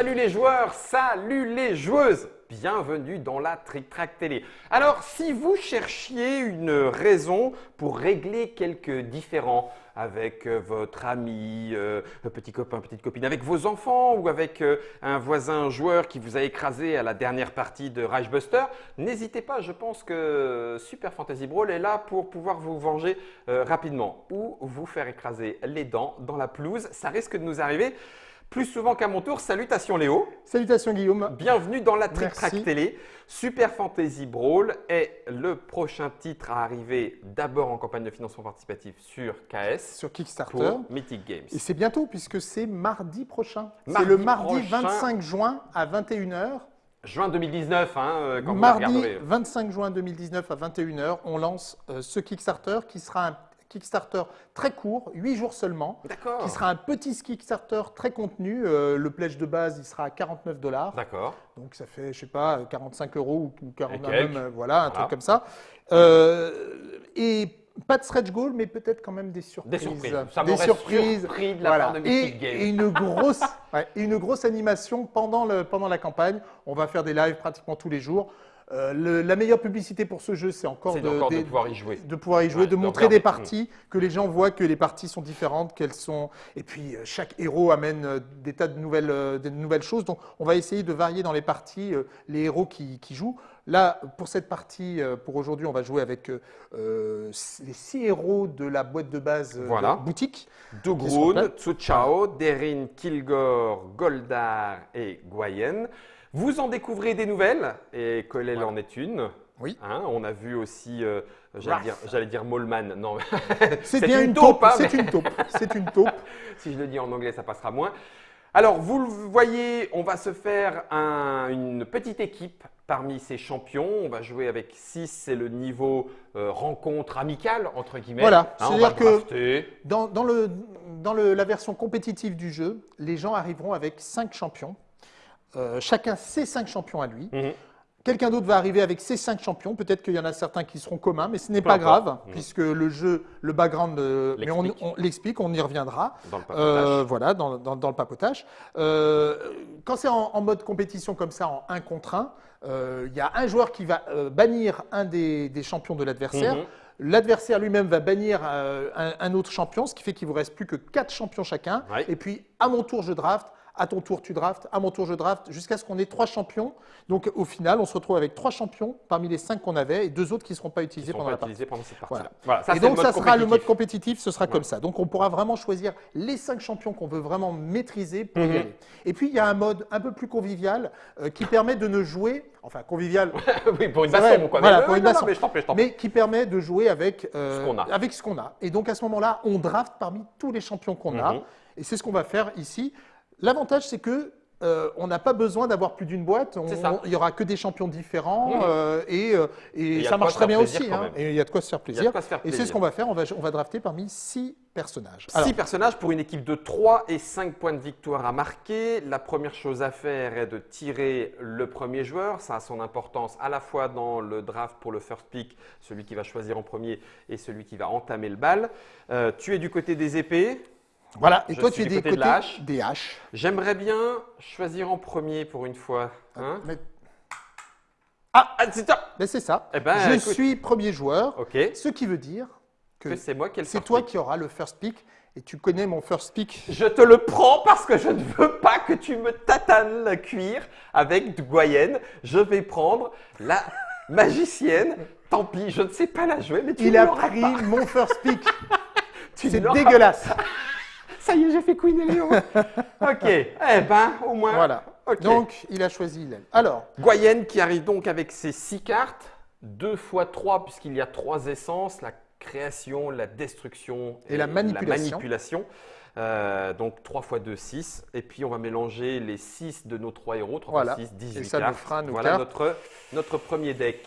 Salut les joueurs, salut les joueuses Bienvenue dans la Trick Track Télé. Alors, si vous cherchiez une raison pour régler quelques différends avec euh, votre ami, euh, petit copain, petite copine, avec vos enfants ou avec euh, un voisin joueur qui vous a écrasé à la dernière partie de Rage Buster, n'hésitez pas, je pense que Super Fantasy Brawl est là pour pouvoir vous venger rapidement ou vous faire écraser les dents dans la pelouse. Ça risque de nous arriver plus souvent qu'à mon tour. Salutations Léo. Salutations Guillaume. Bienvenue dans la Trick. Track Télé. Super Fantasy Brawl est le prochain titre à arriver d'abord en campagne de financement participatif sur KS Sur Kickstarter. pour Mythic Games. Et c'est bientôt puisque c'est mardi prochain. C'est le mardi prochain. 25 juin à 21h. Juin 2019, hein, euh, quand Mardi vous regarderez. 25 juin 2019 à 21h, on lance euh, ce Kickstarter qui sera un Kickstarter très court, 8 jours seulement. Qui sera un petit Kickstarter très contenu. Euh, le pledge de base, il sera à 49 dollars. D'accord. Donc ça fait, je sais pas, 45 euros ou 40 Et quelques. même, euh, voilà, un truc comme ça. Euh, et pas de stretch goal, mais peut-être quand même des surprises. Des surprises. Ça des surprises. surpris de la Voilà. part de et, une grosse, ouais, et une grosse animation pendant, le, pendant la campagne. On va faire des lives pratiquement tous les jours. Euh, le- la meilleure publicité pour ce jeu, c'est encore, de, encore de des- pouvoir y jouer. de pouvoir y jouer, Ouais, de montrer des parties, que les gens voient que les parties sont différentes, qu'elles sont. Et puis euh, chaque héros amène euh, des tas de nouvelles, de nouvelles choses. Donc on va essayer de varier dans les parties les héros qui, qui jouent. Là, pour cette partie, pour aujourd'hui, on va jouer avec les six héros de la boîte de base Voilà. de boutique. Dougroun, sont Tsuchao, Derin, Kilgore, Goldar et Guayen. Vous en découvrez des nouvelles et Colel Voilà. en est une? Oui. Hein, on a vu aussi, euh, j'allais dire, dire Molman. Non, C'est bien une taupe, taupe. hein, C'est une taupe. C'est une taupe. si je le dis en anglais, ça passera moins. Alors, vous le voyez, on va se faire un- une petite équipe parmi ces champions. On va jouer avec 6, c'est le niveau euh, rencontre amicale, entre guillemets. Voilà, Hein, c'est-à-dire que-. Dans, dans le, dans le- la version compétitive du jeu, les gens arriveront avec cinq champions. Euh, chacun ses cinq champions à lui. Mhm. Quelqu'un d'autre va arriver avec ses cinq champions. Peut-être qu'il y en a certains qui seront communs, mais ce n'est pas grave, Mhm. puisque le jeu, le background, euh, mais on, L'explique. on l'explique, on y reviendra. Dans le papotage. Euh, voilà, dans, dans- dans le papotage. Quand c'est en, en mode compétition comme ça, en 1 contre 1, euh, il y a un joueur qui va bannir un des, des champions de l'adversaire. Mhm. L'adversaire lui-même va bannir un, un autre champion, ce qui fait qu'il vous reste plus que 4 champions chacun. Ouais. Et puis, à mon tour, je draft. À ton tour, tu draftes. À mon tour, je draft. Jusqu'à ce qu'on ait trois champions. Donc, au final, on se retrouve avec trois champions parmi les cinq qu'on avait et deux autres qui ne seront pas utilisés pendant pas la partie. utilisés pendant cette partie-là. Voilà. Voilà, ça, et donc, ça mode sera le mode compétitif. ce sera Ouais. comme ça. Donc, on pourra vraiment choisir les cinq champions qu'on veut vraiment maîtriser pour y aller. Et puis, il y a un mode un peu plus convivial euh, qui permet de ne jouer, enfin, convivial, oui, pour une baston, quoi. voilà, Mais, pour une non, non, mais je prie, je mais qui permet de jouer avec, euh, Ce qu'on a. avec ce qu'on a. Et donc, à ce moment-là, on draft parmi tous les champions qu'on a. Mhm. Et c'est ce qu'on va faire ici. L'avantage, c'est que euh, on n'a pas besoin d'avoir plus d'une boîte. Il y aura que des champions différents euh, et, euh, et ça marche très bien aussi. hein. Et il y a de quoi se faire Il y a de plaisir. quoi se faire Et c'est ce qu'on va faire. On va, on va drafter parmi six personnages. Alors, Six personnages pour une équipe de 3 et 5 points de victoire à marquer. La première chose à faire est de tirer le premier joueur. Ça a son importance à la fois dans le draft pour le first pick, celui qui va choisir en premier et celui qui va entamer le bal. Euh, tu es du côté des épées. Voilà. Et je toi, tu es des de la des haches. J'aimerais bien choisir en premier pour une fois. Hein Mais, ah, ah, c'est ça mais c'est ça. Eh ben, Je écoute. suis premier joueur, Ok. ce qui veut dire que Que c'est moi qui c'est toi pick. qui auras le first pick. Et tu connais mon first pick. Je te le prends parce que je ne veux pas que tu me tatanes le cuir avec Goyenne. Je vais prendre la magicienne. Tant pis, je ne sais pas la jouer, mais tu Il a pris pas. mon first pick. Tu C'est dégueulasse. Ça y est, j'ai fait Queen et Léon. ok. Eh ben, au moins. Voilà. Ok. Donc, il a choisi Hillel. Alors, Goyenne qui arrive donc avec ses six cartes, 2 fois 3 puisqu'il y a trois essences, la création, la destruction Et la manipulation. manipulation. Euh, donc 3 fois 2, 6. Et puis on va mélanger les 6 de nos 3 héros, 3 Voilà. fois 6, 18 Et ça nous cartes. fera nos voilà cartes. Notre, notre premier deck.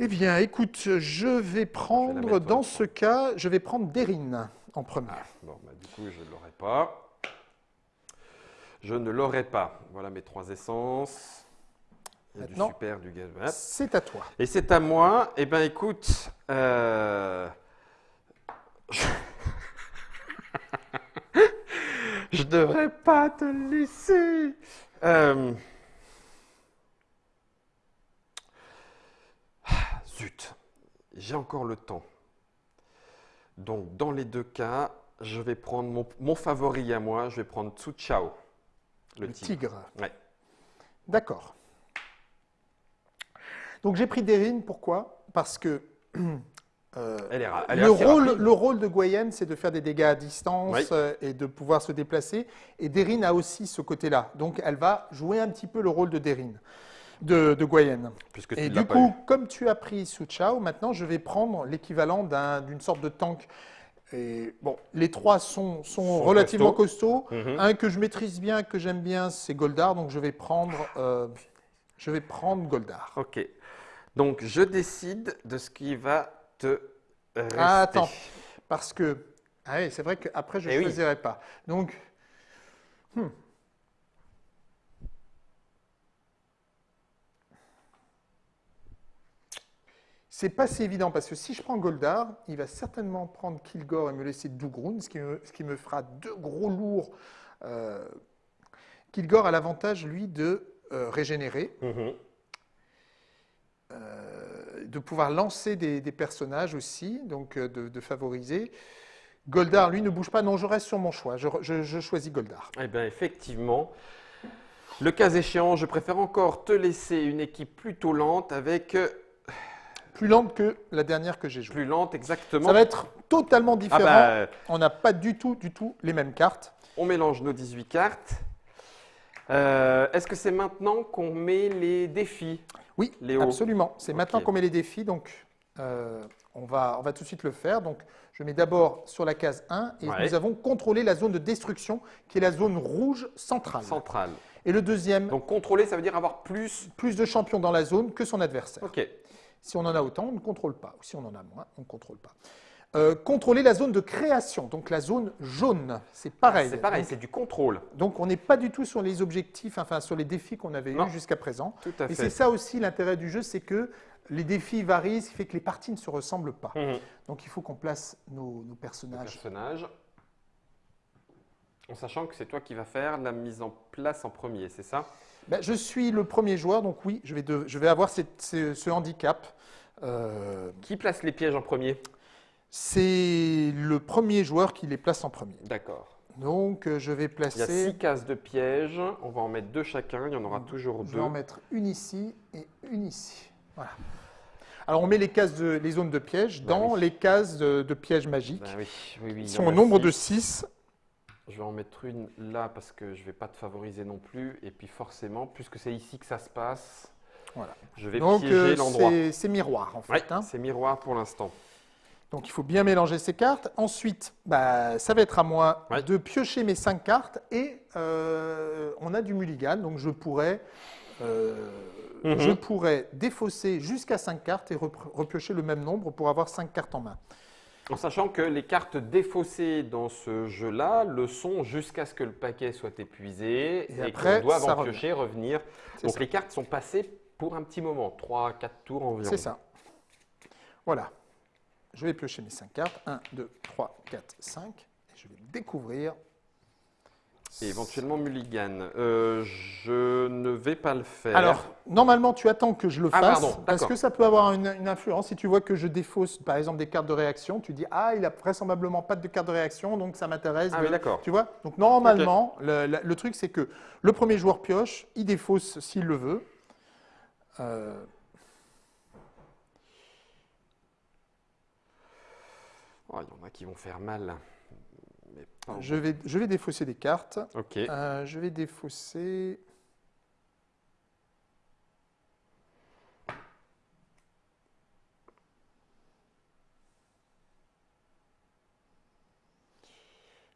eh bien, écoute, je vais Je vais la prendre, dans ce cas, je vais prendre Derine en premier. Bon, bah, du coup, je ne l'aurai pas. Je ne l'aurai pas. Voilà mes trois essences. Il y a Maintenant. du super, du gaz. C'est à toi. Et c'est à moi. Eh bien, écoute, euh, je... Je devrais pas te laisser. Euh, ah, Zut, j'ai encore le temps. Donc, dans les deux cas, je vais prendre mon, mon favori à moi, je vais prendre Tsu Chao, le, Le tigre. tigre. Ouais. D'accord. Donc j'ai pris Derine, pourquoi? Parce que euh, Elle est, ra- elle est le, rôle, rapide. le rôle de Goyen, c'est de faire des dégâts à distance Oui. euh, et de pouvoir se déplacer. Et Derine a aussi ce côté-là. Donc elle va jouer un petit peu le rôle de Derine, de, de Goyen. Puisque Et du coup, eu. comme tu as pris Su Chao, maintenant je vais prendre l'équivalent d'un- d'une sorte de tank. Et bon, les trois sont, sont, Sont relativement costauds. Mhm. Un que je maîtrise bien, que j'aime bien, c'est Goldar. Donc je vais prendre, euh, je vais prendre Goldar. Ok. Donc, je décide de ce qui va te rester. Ah, attends, parce que ah oui, c'est vrai qu'après je ne Eh oui. choisirai pas. Donc, hmm. C'est pas si évident parce que si je prends Goldar, il va certainement prendre Kilgore et me laisser Dougroun, ce qui me, ce qui me fera deux gros lourds. Euh, Kilgore a l'avantage, lui, de euh, régénérer. Mhm. euh, de pouvoir lancer des, des personnages aussi, donc de, de favoriser. Goldar, lui, ne bouge pas. Non, je reste sur mon choix. Je, je- je choisis Goldar. Eh bien, effectivement, le cas échéant, je préfère encore te laisser une équipe plutôt lente avec Plus lente que la dernière que j'ai jouée. plus lente exactement. Ça va être totalement ah différent. bah, On n'a pas du tout, du tout les mêmes cartes. on mélange nos 18 cartes. Euh, Est-ce que c'est maintenant qu'on met les défis Oui, Léo? absolument. C'est maintenant qu'on met les défis, donc euh, on, va, on va tout de suite le faire. Donc, je mets d'abord sur la case 1 et Ouais. nous avons contrôlé la zone de destruction qui est la zone rouge centrale. centrales Et le deuxième, Donc, contrôler, ça veut dire avoir plus. plus de champions dans la zone que son adversaire. Ok. Si on en a autant, on ne contrôle pas. Si on en a moins, on ne contrôle pas. Euh, contrôler la zone de création, donc la zone jaune, c'est pareil. C'est pareil, c'est du contrôle. donc on n'est pas du tout sur les objectifs, enfin sur les défis qu'on avait eus jusqu'à présent. Tout à Et fait. c'est ça aussi l'intérêt du jeu, c'est que les défis varient, ce qui fait que les parties ne se ressemblent pas. Mhm. Donc il faut qu'on place nos, nos personnages. personnage. En sachant que c'est toi qui vas faire la mise en place en premier, c'est ça? Ben, je suis le premier joueur, donc oui, je vais, de- je vais avoir cette- ce, ce handicap. Euh, Qui place les pièges en premier c'est le premier joueur qui les place en premier. D'accord. Donc euh, je vais Il y a placer. six cases de pièges. On va en mettre deux chacun. Il y en aura toujours Je deux. vais en mettre une ici et une ici. Voilà. Alors on met les cases de, les zones de piège Bah dans oui. les cases de, de pièges magiques. Ben oui, oui, oui. il Ils sont au nombre de six. 6. Je vais en mettre une là parce que je ne vais pas te favoriser non plus. Et puis forcément, puisque c'est ici que ça se passe, Voilà. je vais Donc piéger euh, l'endroit. c'est- miroir en fait. Hein. c'est miroir pour l'instant. Donc il faut bien mélanger ces cartes. Ensuite, bah, ça va être à moi Ouais. de piocher mes 5 cartes et euh, on a du mulligan, donc je pourrais, euh, Mhm. je pourrais défausser jusqu'à 5 cartes et repiocher le même nombre pour avoir 5 cartes en main. En sachant que les cartes défaussées dans ce jeu-là le sont jusqu'à ce que le paquet soit épuisé Et et, qu'on en revient. piocher, revenir. Donc ça. les cartes sont passées pour un petit moment, 3-4 tours environ. C'est ça. Voilà. Je vais piocher mes 5 cartes. 1, 2, 3, 4, 5. Et je vais découvrir. Et éventuellement mulligan. Euh, je ne vais pas le faire. Alors, normalement, tu attends que je le Ah, fasse pardon, parce que ça peut avoir une, une influence. Si tu vois que je défausse, par exemple, des cartes de réaction, tu dis Ah, il a vraisemblablement pas de carte de réaction, donc ça m'intéresse. Ah oui, d'accord. Tu vois Donc, normalement, le, le- le truc, c'est que le premier joueur pioche, il défausse s'il le veut. Euh, Oh, il y en a qui vont faire mal. Mais pas je, vais, je vais défausser des cartes. Ok. Euh, je vais défausser.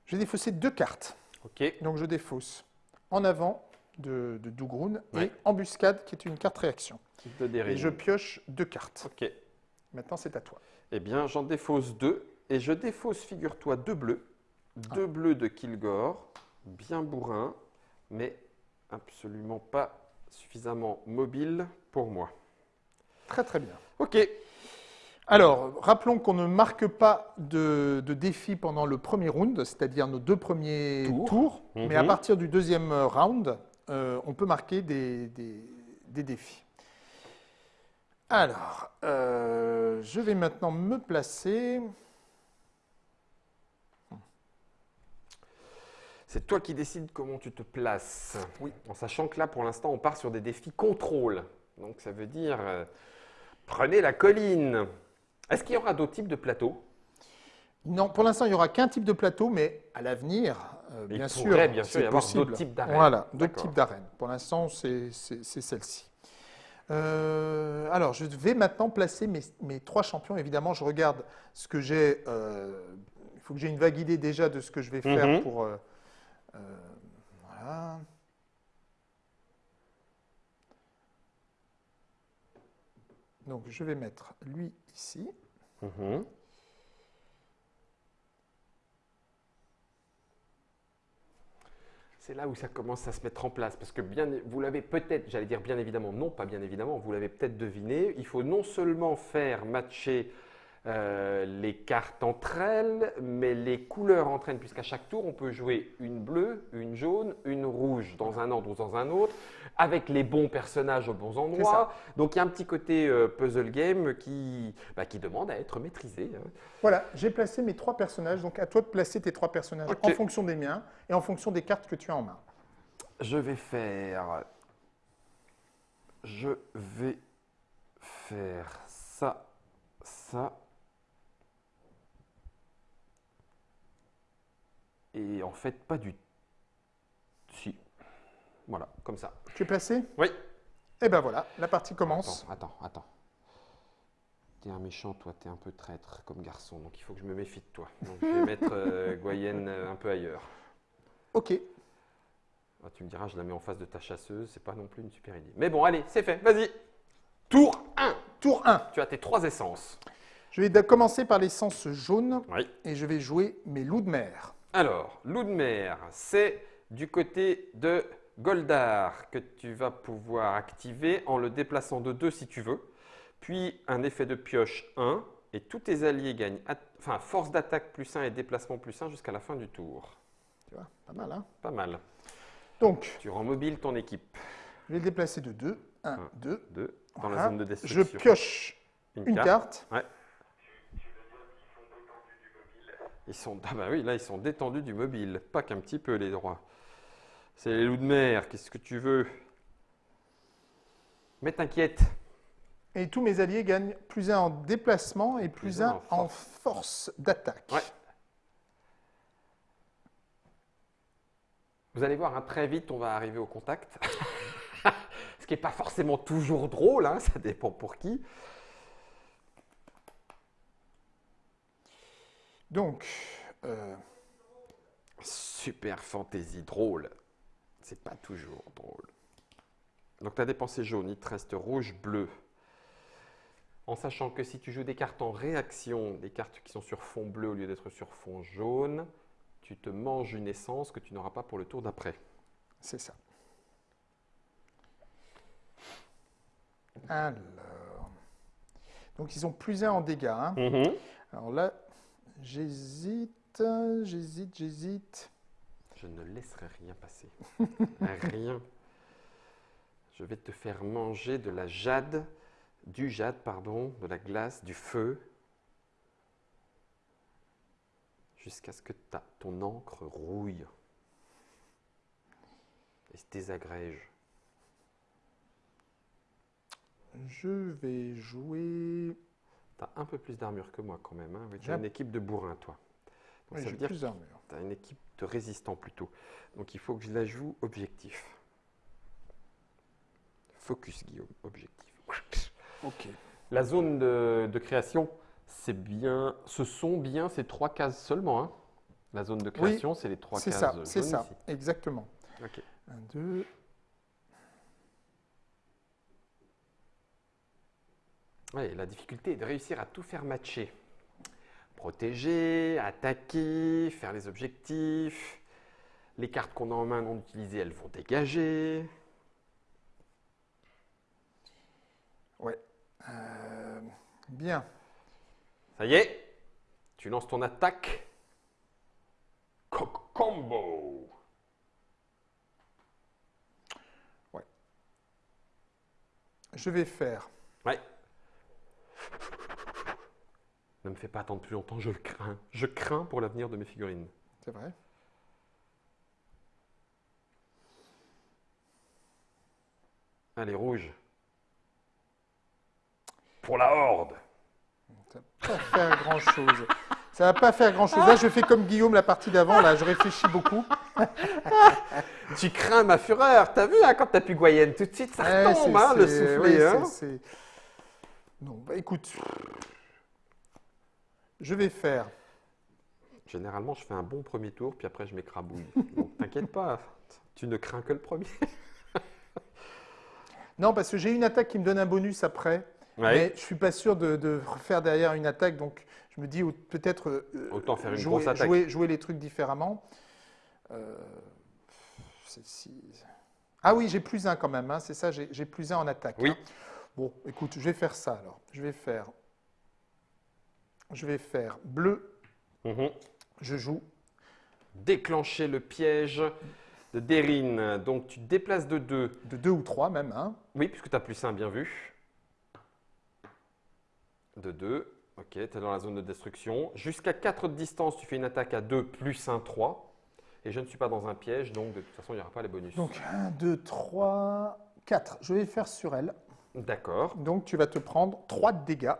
Je vais défausser deux cartes. Ok. Donc je défausse en avant de, de Dougroun Ouais. et embuscade qui est une carte réaction. De Derry. Et je pioche deux cartes. Ok. Maintenant c'est à toi. Eh bien, j'en défausse deux. Et je défausse, figure-toi, deux bleus. Deux bleus de Kilgore, bien bourrin, mais absolument pas suffisamment mobile pour moi. Très très bien. Ok. Alors, rappelons qu'on ne marque pas de, de défi pendant le premier round, c'est-à-dire nos deux premiers Tours. mais à Mhm. partir du deuxième round, euh, on peut marquer des, des- des défis. Alors, euh, je vais maintenant me placer. C'est toi qui décides comment tu te places. Oui. En sachant que là, pour l'instant, on part sur des défis contrôle. Donc, ça veut dire euh, prenez la colline. Est-ce qu'il y aura d'autres types de plateaux? Non, pour l'instant, il n'y aura qu'un type de plateau, mais à l'avenir, euh, Il bien sûr, bien sûr, c'est y avoir d'autres types d'arènes. Voilà, d'autres types d'arènes. Pour l'instant, c'est celle-ci. Euh, alors, je vais maintenant placer mes, mes trois champions. Évidemment, je regarde ce que j'ai. euh, il faut que j'ai une vague idée déjà de ce que je vais faire Mhm. pour. voilà. Donc, je vais mettre lui ici. Mhm. C'est là où ça commence à se mettre en place. Parce que bien, vous l'avez peut-être, j'allais dire bien évidemment, non pas bien évidemment, vous l'avez peut-être deviné, il faut non seulement faire matcher euh, les cartes entre elles, mais les couleurs entre elles, puisqu'à chaque tour, on peut jouer une bleue, une jaune, une rouge, dans un ordre ou dans un autre, avec les bons personnages aux bons endroits. Donc il y a un petit côté euh, puzzle game qui, bah, qui demande à être maîtrisé. hein. Voilà, j'ai placé mes trois personnages. Donc, à toi de placer tes trois personnages en fonction des miens et en fonction des cartes que tu as en main. Je vais faire. Je vais faire ça, ça. Et en fait, pas du. Si. Voilà, comme ça. Tu es placé Oui. Et ben voilà, la partie commence. Attends, attends, attends. T'es un méchant, toi, t'es un peu traître comme garçon, donc il faut que je me méfie de toi. Donc je vais mettre euh, Goyenne euh, un peu ailleurs. Ok. Ah, tu me diras, je la mets en face de ta chasseuse, c'est pas non plus une super idée. Mais bon, allez, c'est fait, vas-y. Tour 1. Tour 1. Tu as tes trois essences. Je vais commencer par l'essence jaune Oui. et je vais jouer mes loups de mer. Alors, loup de mer, c'est du côté de Goldar que tu vas pouvoir activer en le déplaçant de 2 si tu veux. Puis un effet de pioche 1 et tous tes alliés gagnent enfin, force d'attaque plus 1 et déplacement plus 1 jusqu'à la fin du tour. Tu vois, pas mal, hein Pas mal. Donc, Tu rends mobile ton équipe. je vais le déplacer de 2. 1, Un. 2. 2 dans la Voilà. zone de Je destruction. pioche une carte. Ouais. Ils sont, ah bah oui, là ils sont détendus du mobile, pas qu'un petit peu les droits. C'est les loups de mer, qu'est-ce que tu veux? Mais t'inquiète, Et tous mes alliés gagnent plus 1 en déplacement et plus Plus un 1 en force d'attaque. Ouais. vous allez voir, hein, très vite on va arriver au contact. Ce qui n'est pas forcément toujours drôle, hein, ça dépend pour qui. Donc, euh, Super fantaisie drôle. C'est pas toujours drôle. Donc tu as dépensé jaune, il te reste rouge, bleu. En sachant que si tu joues des cartes en réaction, des cartes qui sont sur fond bleu au lieu d'être sur fond jaune, tu te manges une essence que tu n'auras pas pour le tour d'après. c'est ça. Alors. Donc, ils ont plus 1 en dégâts. hein. Alors là, j'hésite, j'hésite, j'hésite. Je ne laisserai rien passer. rien. Je vais te faire manger de la jade, du jade, pardon, de la glace, du feu, jusqu'à ce que ta, ton encre rouille et se désagrège. Je vais jouer. Tu as un peu plus d'armure que moi quand même. Hein. Oui, tu as un- une équipe de bourrins, toi. Donc, Oui, ça j'ai veut dire plus d'armure. Tu as une équipe de résistants plutôt. Donc il faut que je la joue objectif. Focus, Guillaume, objectif. Ok. La zone de, de création, c'est bien, ce sont bien ces trois cases seulement. hein. La zone de création, c'est les trois C'est cases ça, jaunes c'est ça, ici. exactement. 1, 2. Ouais, la difficulté est de réussir à tout faire matcher. Protéger, attaquer, faire les objectifs. Les cartes qu'on a en main non utilisées, elles vont dégager. Ouais. Euh, bien. Ça y est, tu lances ton attaque. Combo. Je vais faire. Ouais. Ne me fais pas attendre plus longtemps, je le crains. Je crains pour l'avenir de mes figurines. C'est vrai. Allez, rouge. Pour la horde. Ça va pas faire grand chose. Ça va pas faire grand chose. Là, je fais comme Guillaume la partie d'avant. Là, je réfléchis beaucoup. Tu crains ma fureur. T'as vu hein, quand t'as pu Goyenne tout de suite, ça retombe, hein, le soufflet. hein. Non, bah écoute. Je vais faire. Généralement, je fais un bon premier tour, puis après, je m'écrabouille. Donc, t'inquiète pas, tu ne crains que le premier. Non, parce que j'ai une attaque qui me donne un bonus après. Mais je suis pas sûr de, de refaire derrière une attaque, donc je me dis peut-être euh, Autant faire une jouer, grosse attaque. jouer- jouer les trucs différemment. Euh, Ah oui, j'ai plus un quand même, hein, c'est ça, j'ai j'ai plus un en attaque. Oui. hein. Bon, écoute, je vais faire ça alors. Je vais faire, je vais faire bleu. Mhm. Je joue. Déclencher le piège de Derine. Donc, tu te déplaces de 2. De deux ou trois même. Hein. Oui, puisque tu as plus 1, bien vu. De 2. Ok, tu es dans la zone de destruction. Jusqu'à 4 de distance, tu fais une attaque à 2 plus 1, 3. Et je ne suis pas dans un piège, donc de toute façon, il n'y aura pas les bonus. Donc 1, 2, 3, 4. Je vais faire sur elle. D'accord. Donc tu vas te prendre 3 de dégâts,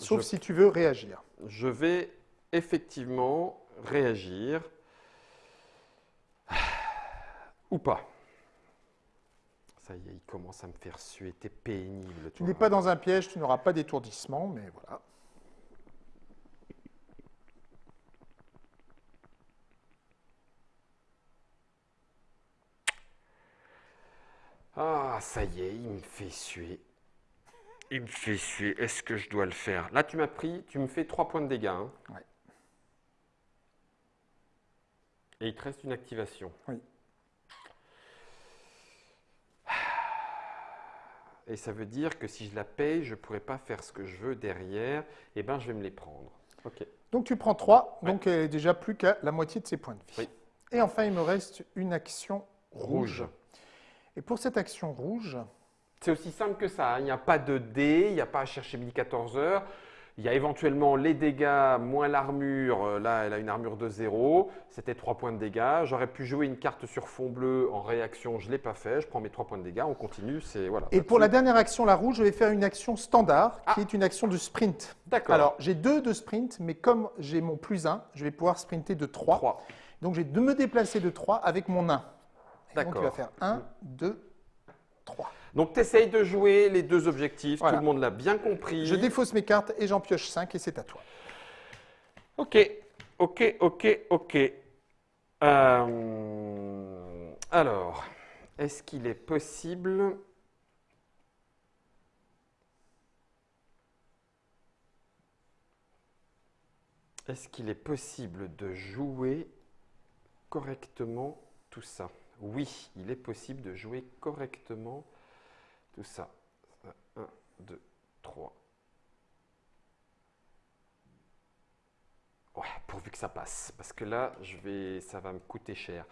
sauf Je- si tu veux réagir. Je vais effectivement réagir. Ou pas. Ça y est, il commence à me faire suer. T'es pénible. Tu n'es pas dans un piège, tu n'auras pas d'étourdissement, mais voilà. Ah, ça y est, il me fait suer. Il me fait suer. Est-ce que je dois le faire? Là, tu m'as pris, tu me fais 3 points de dégâts. hein. Ouais. Et il te reste une activation. Oui. Et ça veut dire que si je la paye, je ne pourrai pas faire ce que je veux derrière. Eh bien, je vais me les prendre. Ok. Donc tu prends 3, Ouais. donc elle est déjà plus qu'à la moitié de ses points de vie. Oui. Et enfin, il me reste une action rouge. Rouge. Et pour cette action rouge, C'est aussi simple que ça. hein. Il n'y a pas de dés, il n'y a pas à chercher midi 14 heures. Il y a éventuellement les dégâts moins l'armure. Euh, Là, elle a une armure de 0. C'était 3 points de dégâts. J'aurais pu jouer une carte sur fond bleu en réaction. Je ne l'ai pas fait. Je prends mes 3 points de dégâts. On continue. C'est voilà. et pour la sou- dernière action, la rouge, je vais faire une action standard, qui Ah. est une action de sprint. D'accord. Alors, j'ai 2 de sprint, mais comme j'ai mon plus 1, je vais pouvoir sprinter de 3. 3. Donc, j'ai de me déplacer de 3 avec mon 1. Et Donc, il va D'accord. faire 1, 2, 3. Donc, tu essayes de jouer les deux objectifs. Voilà. Tout le monde l'a bien compris. Je défausse mes cartes et j'en pioche 5 et c'est à toi. Ok, ok, ok, ok. Euh, alors, est-ce qu'il est possible Est-ce qu'il est possible de jouer correctement tout ça? Oui, il est possible de jouer correctement tout ça. 1, 2, 3. Ouais, pourvu que ça passe, parce que là, je vais, ça va me coûter cher.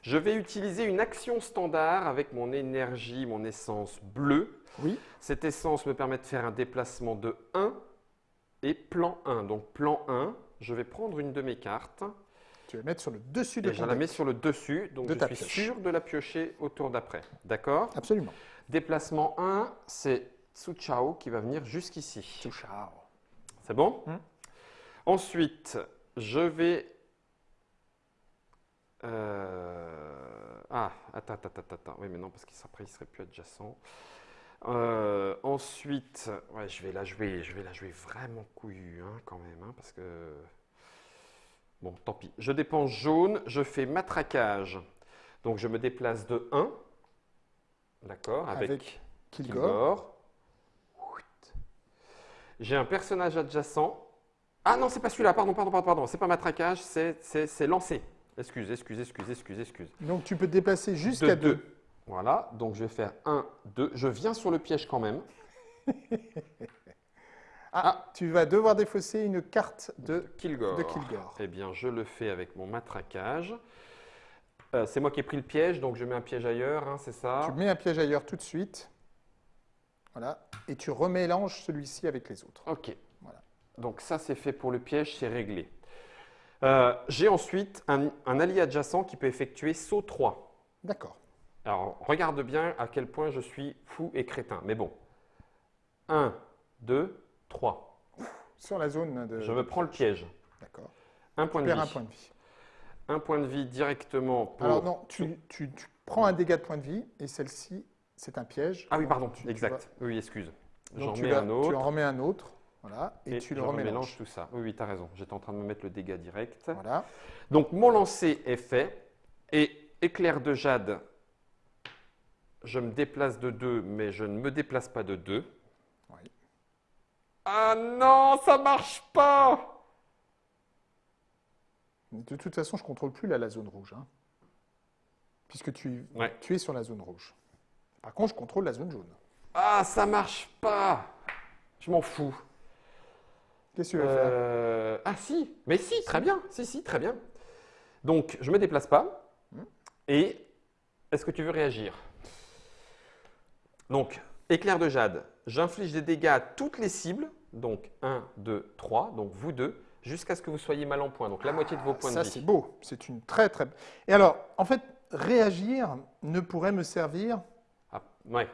Je vais utiliser une action standard avec mon énergie, mon essence bleue. Oui. Cette essence me permet de faire un déplacement de 1 et plan 1. Donc plan 1, je vais prendre une de mes cartes Tu vas mettre sur le dessus de et je la mets sur le dessus. Donc De je suis pioche. sûr de la piocher au tour d'après. D'accord? Absolument. Déplacement 1, c'est Tsuchao qui va venir jusqu'ici. Ciao. C'est bon Hmm. Ensuite, je vais. euh, Ah, attends, attends, attends, attends. Oui, mais non, parce qu'après, il serait plus adjacent. Euh, ensuite, ouais, je vais la jouer, je vais la jouer vraiment couillue, hein, quand même, hein, parce que. Bon, tant pis. Je dépense jaune, je fais matraquage. Donc, je me déplace de 1. D'accord Avec, Avec Kilgore. J'ai un personnage adjacent. Ah non, c'est pas celui-là, pardon, pardon, pardon, pardon. C'est pas matraquage, c'est lancé. Excuse, excuse, excuse, excuse, excuse. Donc tu peux te déplacer De jusqu'à 2. deux. Voilà, donc je vais faire 1, 2. Je viens sur le piège quand même. Ah, tu vas devoir défausser une carte de. Kilgore. de Kilgore. Eh bien, je le fais avec mon matraquage. Euh, c'est moi qui ai pris le piège, donc je mets un piège ailleurs, hein, c'est ça Tu mets un piège ailleurs tout de suite. Voilà. Et tu remélanges celui-ci avec les autres. Ok. Voilà. Donc ça, c'est fait pour le piège, c'est réglé. Euh, J'ai ensuite un, un allié adjacent qui peut effectuer saut 3. D'accord. Alors, regarde bien à quel point je suis fou et crétin. Mais bon. 1, 2, 3. Sur la zone de. Je me prends le piège. D'accord. Un point Tu de vie. un point de vie. Un point de vie directement pour... Alors non, tu, tu- tu prends un dégât de point de vie et celle-ci, c'est un piège. Ah oui, pardon, tu- exact. Oui, excuse. J'en mets un autre. Tu en remets un autre. Voilà. Et, tu le je remélanges. remélange tout ça. Oui, oui, tu as raison. J'étais en train de me mettre le dégât direct. Voilà. Donc, mon lancer est fait. Et éclair de jade, je me déplace de 2, mais je ne me déplace pas de 2. Oui. Ah non, ça marche pas De toute façon, je ne contrôle plus là, la zone rouge. hein. puisque tu, Ouais. tu es sur la zone rouge. Par contre, je contrôle la zone jaune. Ah, ça marche pas Je m'en fous. Qu'est-ce que tu vas faire? Euh, Ah si, mais si, très bien. Si, si, très bien. Donc, je me déplace pas. Hmm. Et est-ce que tu veux réagir? Donc, éclair de jade. J'inflige des dégâts à toutes les cibles. Donc, 1, 2, 3. Donc, vous deux, jusqu'à ce que vous soyez mal en point. Donc, la moitié de vos points Ça, de c'est vie. beau. C'est une très, très. Et alors, en fait, réagir ne pourrait me servir Ah, ouais.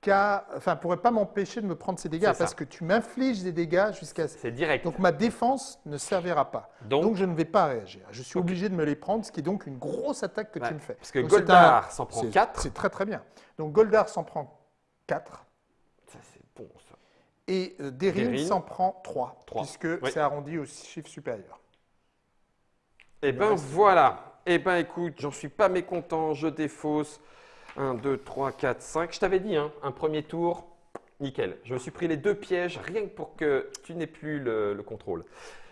qu'à. Enfin, pourrait pas m'empêcher de me prendre ces dégâts C'est ça. parce que tu m'infliges des dégâts jusqu'à. C'est direct. Donc, ma défense ne servira pas. Donc, Donc, je ne vais pas réagir. Je suis obligé de me les prendre, ce qui est donc une grosse attaque que ouais, tu me fais. Parce que Donc, c'est Goldar un- s'en prend c'est- 4. C'est très, très bien. Donc, Goldar s'en prend 4. Ça, c'est bon, ça. Et euh, s'en prend 3, Trois. puisque Oui. c'est arrondi au chiffre supérieur. Eh reste. voilà. Eh ben écoute, j'en suis pas mécontent, je défausse. 1, 2, 3, 4, 5. Je t'avais dit, hein, un premier tour, nickel. Je me suis pris les deux pièges rien que pour que tu n'aies plus le, le contrôle.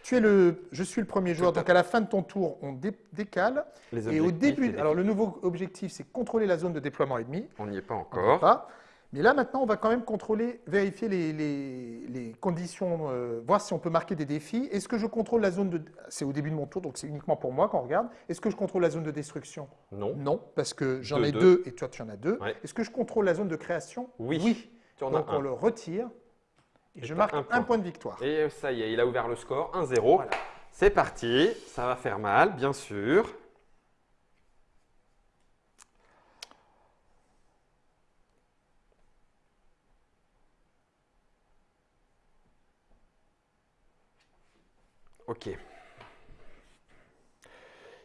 Tu es le, je suis le premier joueur, donc à la fin de ton tour, on dé- décale. Les Et au début, alors le nouveau objectif, c'est contrôler la zone de déploiement ennemi. On n'y est pas On encore. pas. Mais là, maintenant, on va quand même contrôler, vérifier les, les- les conditions, euh, voir si on peut marquer des défis. Est-ce que je contrôle la zone de... C'est au début de mon tour, donc c'est uniquement pour moi qu'on regarde. Est-ce que je contrôle la zone de destruction? Non. Non, parce que j'en ai deux. deux et toi, tu en as deux. Ouais. Est-ce que je contrôle la zone de création? Oui. Tu en Donc, as on un. le retire. Et, Et je marque un un point. point, de victoire. Et ça y est, il a ouvert le score, 1-0. Voilà. C'est parti. Ça va faire mal, bien sûr.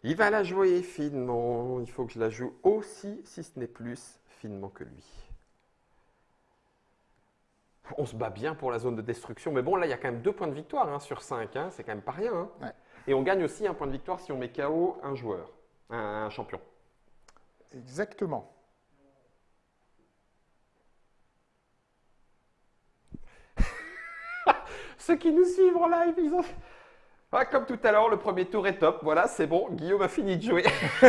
Il va la jouer finement. Il faut que je la joue aussi, si ce n'est plus, finement que lui. On se bat bien pour la zone de destruction, mais bon, là, il y a quand même deux points de victoire hein, sur 5. c'est quand même pas rien. hein. Ouais. Et on gagne aussi un point de victoire si on met KO un joueur, un, un champion. Exactement. Ceux qui nous suivent en live, ils ont. Ah, comme tout à l'heure, le premier tour est top. Voilà, c'est bon. Guillaume a fini de jouer.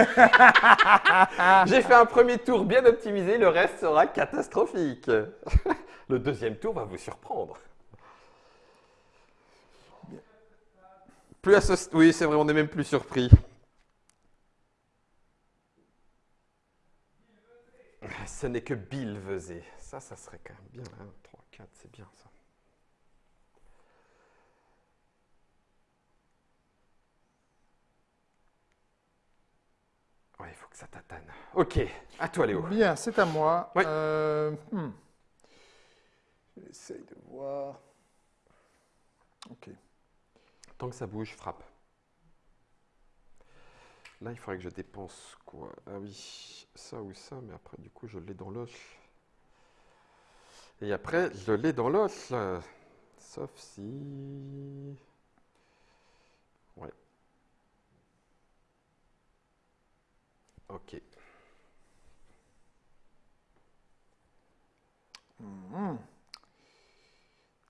J'ai fait un premier tour bien optimisé. Le reste sera catastrophique. le deuxième tour va vous surprendre. Plus à ce- Oui, c'est vrai, on n'est même plus surpris. Ce n'est que Bill Vezet. Ça, ça serait quand même bien. 1, 3, 4, c'est bien ça. Ouais, il faut que ça tatane. Ok, à toi Léo. Bien, c'est à moi. Oui. Euh, hmm. J'essaye de voir. Ok. Tant que ça bouge, frappe. Là, il faudrait que je dépense quoi? Ah oui, ça ou ça, mais après, du coup, je l'ai dans l'os. Et après, je l'ai dans l'os. Sauf si... Ouais. Ok.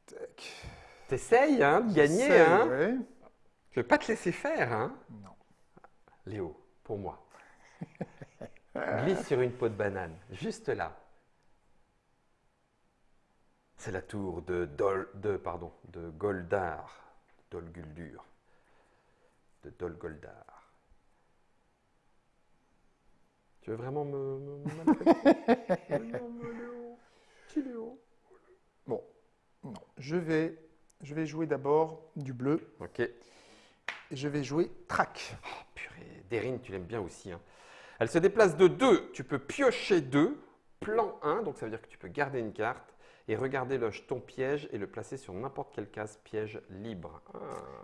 Tac. T'essayes, hein, de gagner, hein ouais. Je vais pas te laisser faire, hein Non. Léo, pour moi. Glisse sur une peau de banane, juste là. C'est la tour de, Dol, de, pardon, de Goldar, Dolguldur, de Dolgoldar. Tu veux vraiment me, me, me maltraiter? Non, mais Léo, petit Léo? Bon, non. Je vais, je vais jouer d'abord du bleu Ok. et je vais jouer track. Oh, purée, Derine, tu l'aimes bien aussi. hein. Elle se déplace de 2. Tu peux piocher 2. Plan 1, donc ça veut dire que tu peux garder une carte et regarder le jeton piège et le placer sur n'importe quelle case piège libre. Ah,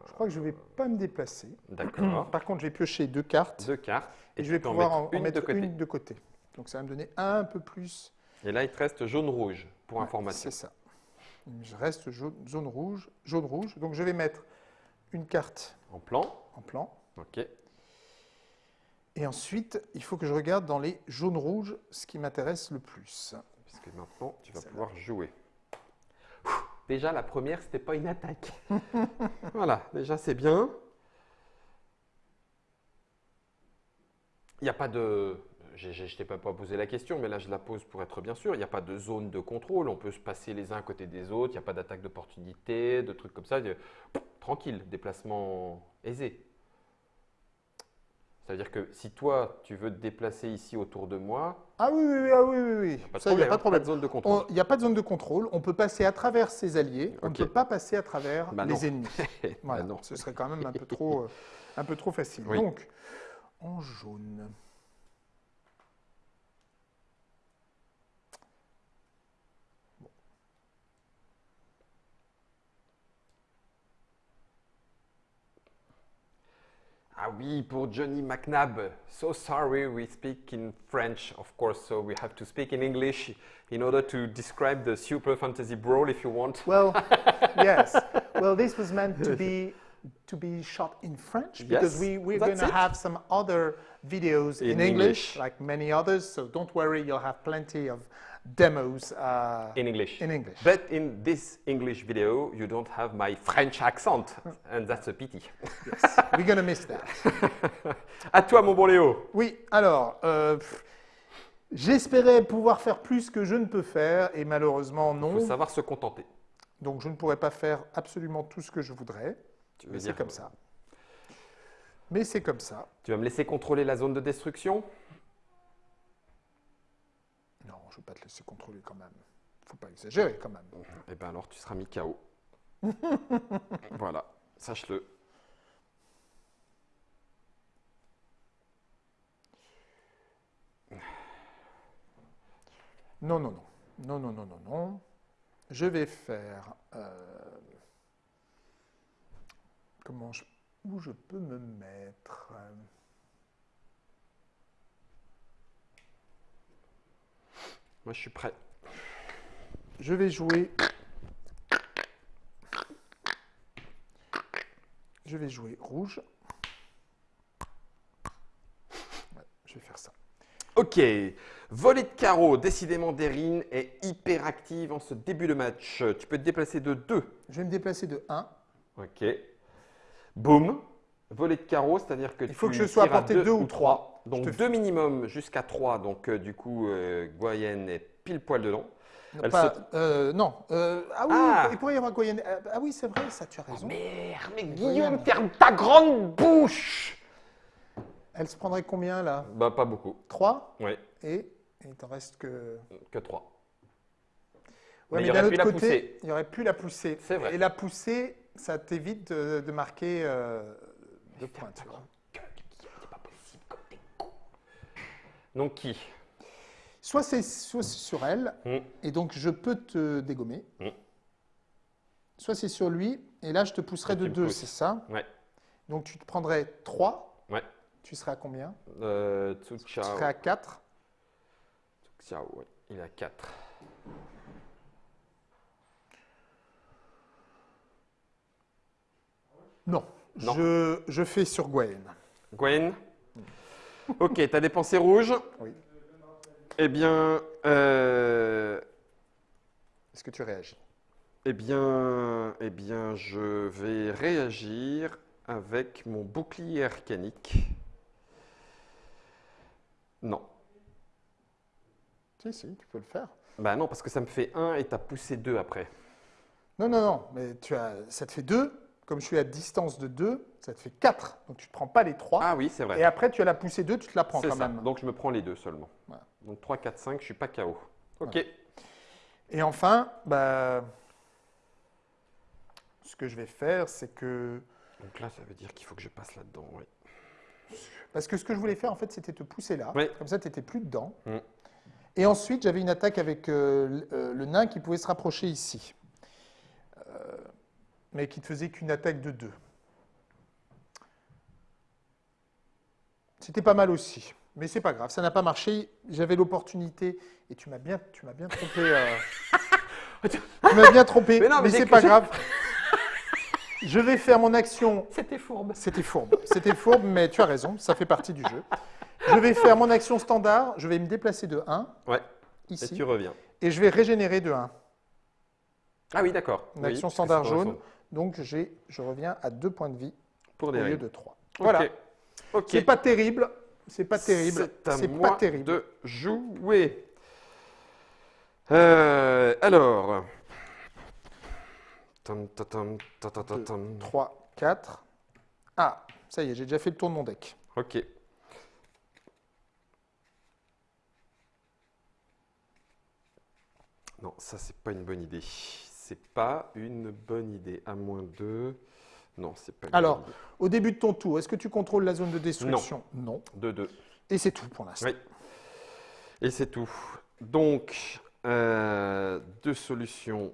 Je crois que je ne vais pas me déplacer. D'accord. Par contre, je vais piocher deux cartes Deux cartes. et je vais pouvoir en, mettre de côté. une de côté. Donc ça va me donner un peu plus. Et là, il te reste jaune-rouge pour Ouais, information. C'est ça. Je reste jaune, zone rouge, jaune rouge. Donc je vais mettre une carte En plan. en plan. Ok. Et ensuite, il faut que je regarde dans les jaunes rouges ce qui m'intéresse le plus. Puisque maintenant, tu vas pouvoir jouer. Ouh, Déjà, la première, c'était pas une attaque. voilà, déjà, c'est bien. Il n'y a pas de. Je ne t'ai pas posé la question, mais là, je la pose pour être bien sûr. Il n'y a pas de zone de contrôle. On peut se passer les uns à côté des autres. Il n'y a pas d'attaque d'opportunité, de trucs comme ça. Tranquille, déplacement aisé. Ça veut dire que si toi, tu veux te déplacer ici autour de moi, Ah oui, oui, oui, ah oui, oui, oui. pas de Ça, il n'y a pas de problème. zone de contrôle. On- Il n'y a pas de zone de contrôle. On peut passer à travers ses alliés. On ne peut pas passer à travers Bah les ennemis. Bah Voilà. non. Ce serait quand même un peu trop, euh, un peu trop facile. Oui. Donc, en jaune. Ah oui, pour Johnny McNabb. So sorry, we speak in French, of course, so we have to speak in English in order to describe the Super Fantasy Brawl if you want. Well, yes. Well, this was meant to be to be shot in French because Yes, we we're going to have some other videos in, In English, English. like many others. So don't worry, you'll have plenty of demos uh, In English. in English. But in this English video, you don't have my French accent, and that's a pity. yes, we're going to miss that. À toi, mon bon Léo. Oui, alors, euh, j'espérais pouvoir faire plus que je ne peux faire et malheureusement Il non. faut savoir se contenter. Donc je ne pourrais pas faire absolument tout ce que je voudrais. Tu veux Mais c'est dire- comme ça. Mais c'est comme ça. Tu vas me laisser contrôler la zone de destruction? Je ne vais pas te laisser contrôler quand même. faut pas exagérer quand même. Eh bien alors, tu seras mis KO. voilà, sache-le. Non, non, non. Non, non, non, non, non. Je vais faire... euh, comment je... Où je peux me mettre? Moi, je suis prêt. Je vais jouer. Je vais jouer rouge. Je vais faire ça. Ok, volée de carreau, décidément Derine est hyper active en ce début de match. Tu peux te déplacer de 2. Je vais me déplacer de 1. Ok. Boum. Volée de carreau, c'est-à-dire que Il faut que je sois à portée 2 ou 3. Donc deux minimum jusqu'à 3. Donc euh, du coup, euh, est pile poil dedans. Elle Pas- saute. euh, non. euh, ah oui, Ah. il pourrait y avoir Goyen. Ah, ah oui, c'est vrai, ça, tu as raison. Merde, mais Guillaume, ferme ta grande bouche Elle se prendrait combien là? Bah pas beaucoup. 3 Oui, et il t'en reste que. que 3. Ouais, Mais il aurait d'un pu autre la côté, pousser. il aurait pu la pousser. C'est vrai. Et la pousser, ça t'évite de, de marquer euh, deux points. tu vois. C'est pas possible comme t'es con. Donc qui? Soit c'est sur elle, Hmm. et donc je peux te dégommer. Hmm. Soit c'est sur lui, et là je te pousserai Et de me 2, pousses. c'est ça? Ouais. Donc tu te prendrais 3. Ouais. Tu serais à combien? Euh, Tu serais à 4. Tsu Chao, ouais. Il a 4. Non. Non. Je, je fais sur Gwen. Gwen? Ok, t'as dépensé rouge. Oui. Eh bien, euh, Est-ce que tu réagis? eh bien, eh bien, je vais réagir avec mon bouclier arcanique. Non. Si, si, tu peux le faire. Bah non, parce que ça me fait 1 et tu as poussé 2 après. Non, non, non, mais tu as, ça te fait 2. Comme je suis à distance de 2, ça te fait 4. Donc tu ne te prends pas les 3. Ah oui, c'est vrai. et après, tu as la poussée 2, tu te la prends quand ça. même. Donc je me prends les deux seulement. Voilà. Donc 3, 4, 5, je suis pas KO. Ok. Et enfin, bah, ce que je vais faire, c'est que. Donc là, ça veut dire qu'il faut que je passe là-dedans. Oui. Parce que ce que je voulais faire, en fait, c'était te pousser là. Oui. Comme ça, tu n'étais plus dedans. Mm. Et ensuite, j'avais une attaque avec euh, le- euh, le nain qui pouvait se rapprocher ici. Euh, mais qui ne faisait qu'une attaque de 2. C'était pas mal aussi. Mais c'est pas grave, ça n'a pas marché. J'avais l'opportunité. Et tu m'as bien, tu m'as bien trompé. euh, tu m'as bien trompé. Mais mais mais c'est pas grave. Je vais faire mon action C'était fourbe. c'était fourbe. C'était fourbe, mais tu as raison, ça fait partie du jeu. Je vais faire mon action standard, je vais me déplacer de 1, Ouais. Et ici, tu reviens. et je vais régénérer de 1. Ah oui, d'accord. Une Oui, action standard jaune. Donc j'ai- je reviens à 2 points de vie Pour au lieu de 3. Ok. Voilà, Ok. c'est pas terrible, c'est pas terrible, C'est pas terrible. de jouer. Euh, alors. Tam, ta, tam, ta, ta, ta, Deux. tam. 3, 4. Ah, ça y est, j'ai déjà fait le tour de mon deck. Ok. Non, ça c'est pas une bonne idée. C'est pas une bonne idée. À moins 2. Non, c'est pas une Alors, bonne idée. Au début de ton tour, est-ce que tu contrôles la zone de destruction? Non. 2, 2. Et c'est tout pour l'instant. Oui. Et c'est tout. Donc, euh, deux solutions.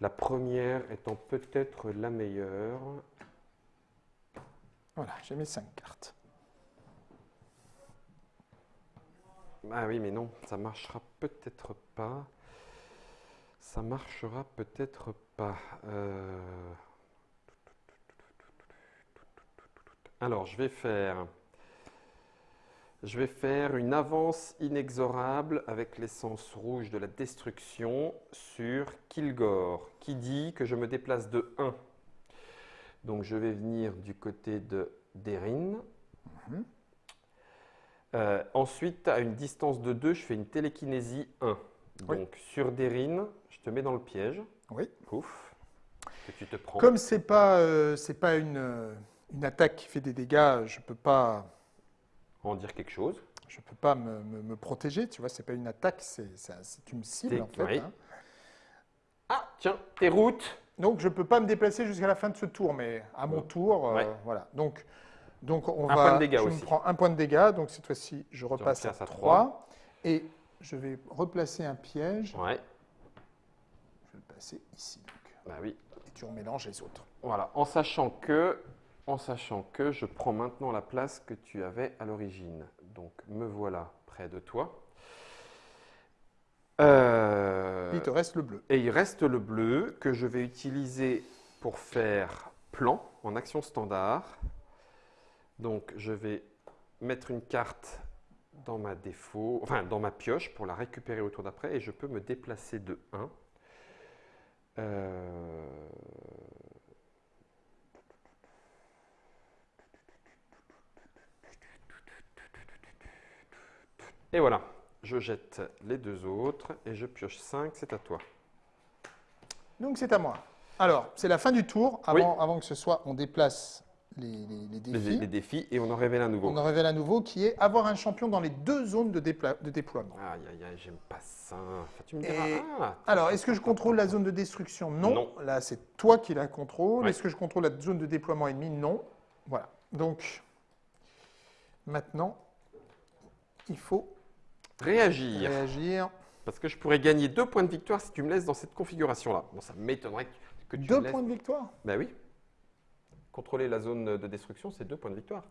La première étant peut-être la meilleure. Voilà, j'ai mis 5 cartes. Ah oui, mais non, ça marchera peut-être pas. Ça marchera peut-être pas. Euh, Alors, je vais faire. Une avance inexorable avec l'essence rouge de la destruction sur Kilgore, qui dit que je me déplace de 1. Donc, je vais venir du côté de Derin. Mhm. Euh, ensuite, à une distance de 2, je fais une télékinésie 1. Oui. Donc, sur Derin, je te mets dans le piège. Oui. Pouf. Que tu te prends. Comme c'est pas, euh, c'est pas une, euh, une attaque qui fait des dégâts, je peux pas, En dire quelque chose. je peux pas me, me- me protéger. Tu vois, c'est pas une attaque, c'est, une cible en fait. oui. hein. Ah, tiens, tes routes. Donc je peux pas me déplacer jusqu'à la fin de ce tour, mais à mon tour, euh, Ouais. voilà. Donc, donc on Un va. point de dégâts je aussi. me prends un point de dégâts, donc cette fois-ci, je repasse à repasses à 3 et je vais replacer un piège. Ouais, Je vais le passer ici. donc. bah oui. et tu remélanges les autres. Voilà, en sachant que, en sachant que je prends maintenant la place que tu avais à l'origine. Donc, me voilà près de toi. Euh, Il te reste le bleu. Et il reste le bleu que je vais utiliser pour faire plan en action standard. Donc je vais mettre une carte dans ma défaut, enfin dans ma pioche pour la récupérer au tour d'après et je peux me déplacer de 1. Euh, Et voilà, je jette les deux autres et je pioche 5, c'est à toi. Donc c'est à moi. Alors, c'est la fin du tour. Avant, avant que ce soit, on déplace les, défis. les défis et on en révèle un nouveau. On en révèle un nouveau qui est avoir un champion dans les deux zones de, de déploiement. Aïe, aïe, aïe, j'aime pas ça. Enfin, tu me Et- diras. ah, Alors, est-ce que je contrôle la zone de destruction? Non. Non. Là, c'est toi qui la contrôle. Ouais. Est-ce que je contrôle la zone de déploiement ennemi? Non. Voilà. Donc, maintenant, il faut Réagir. réagir. Parce que je pourrais gagner deux points de victoire si tu me laisses dans cette configuration-là. Bon, ça m'étonnerait que, que tu Deux me laisses. points de victoire? Ben oui. Contrôler la zone de destruction, c'est deux points de victoire.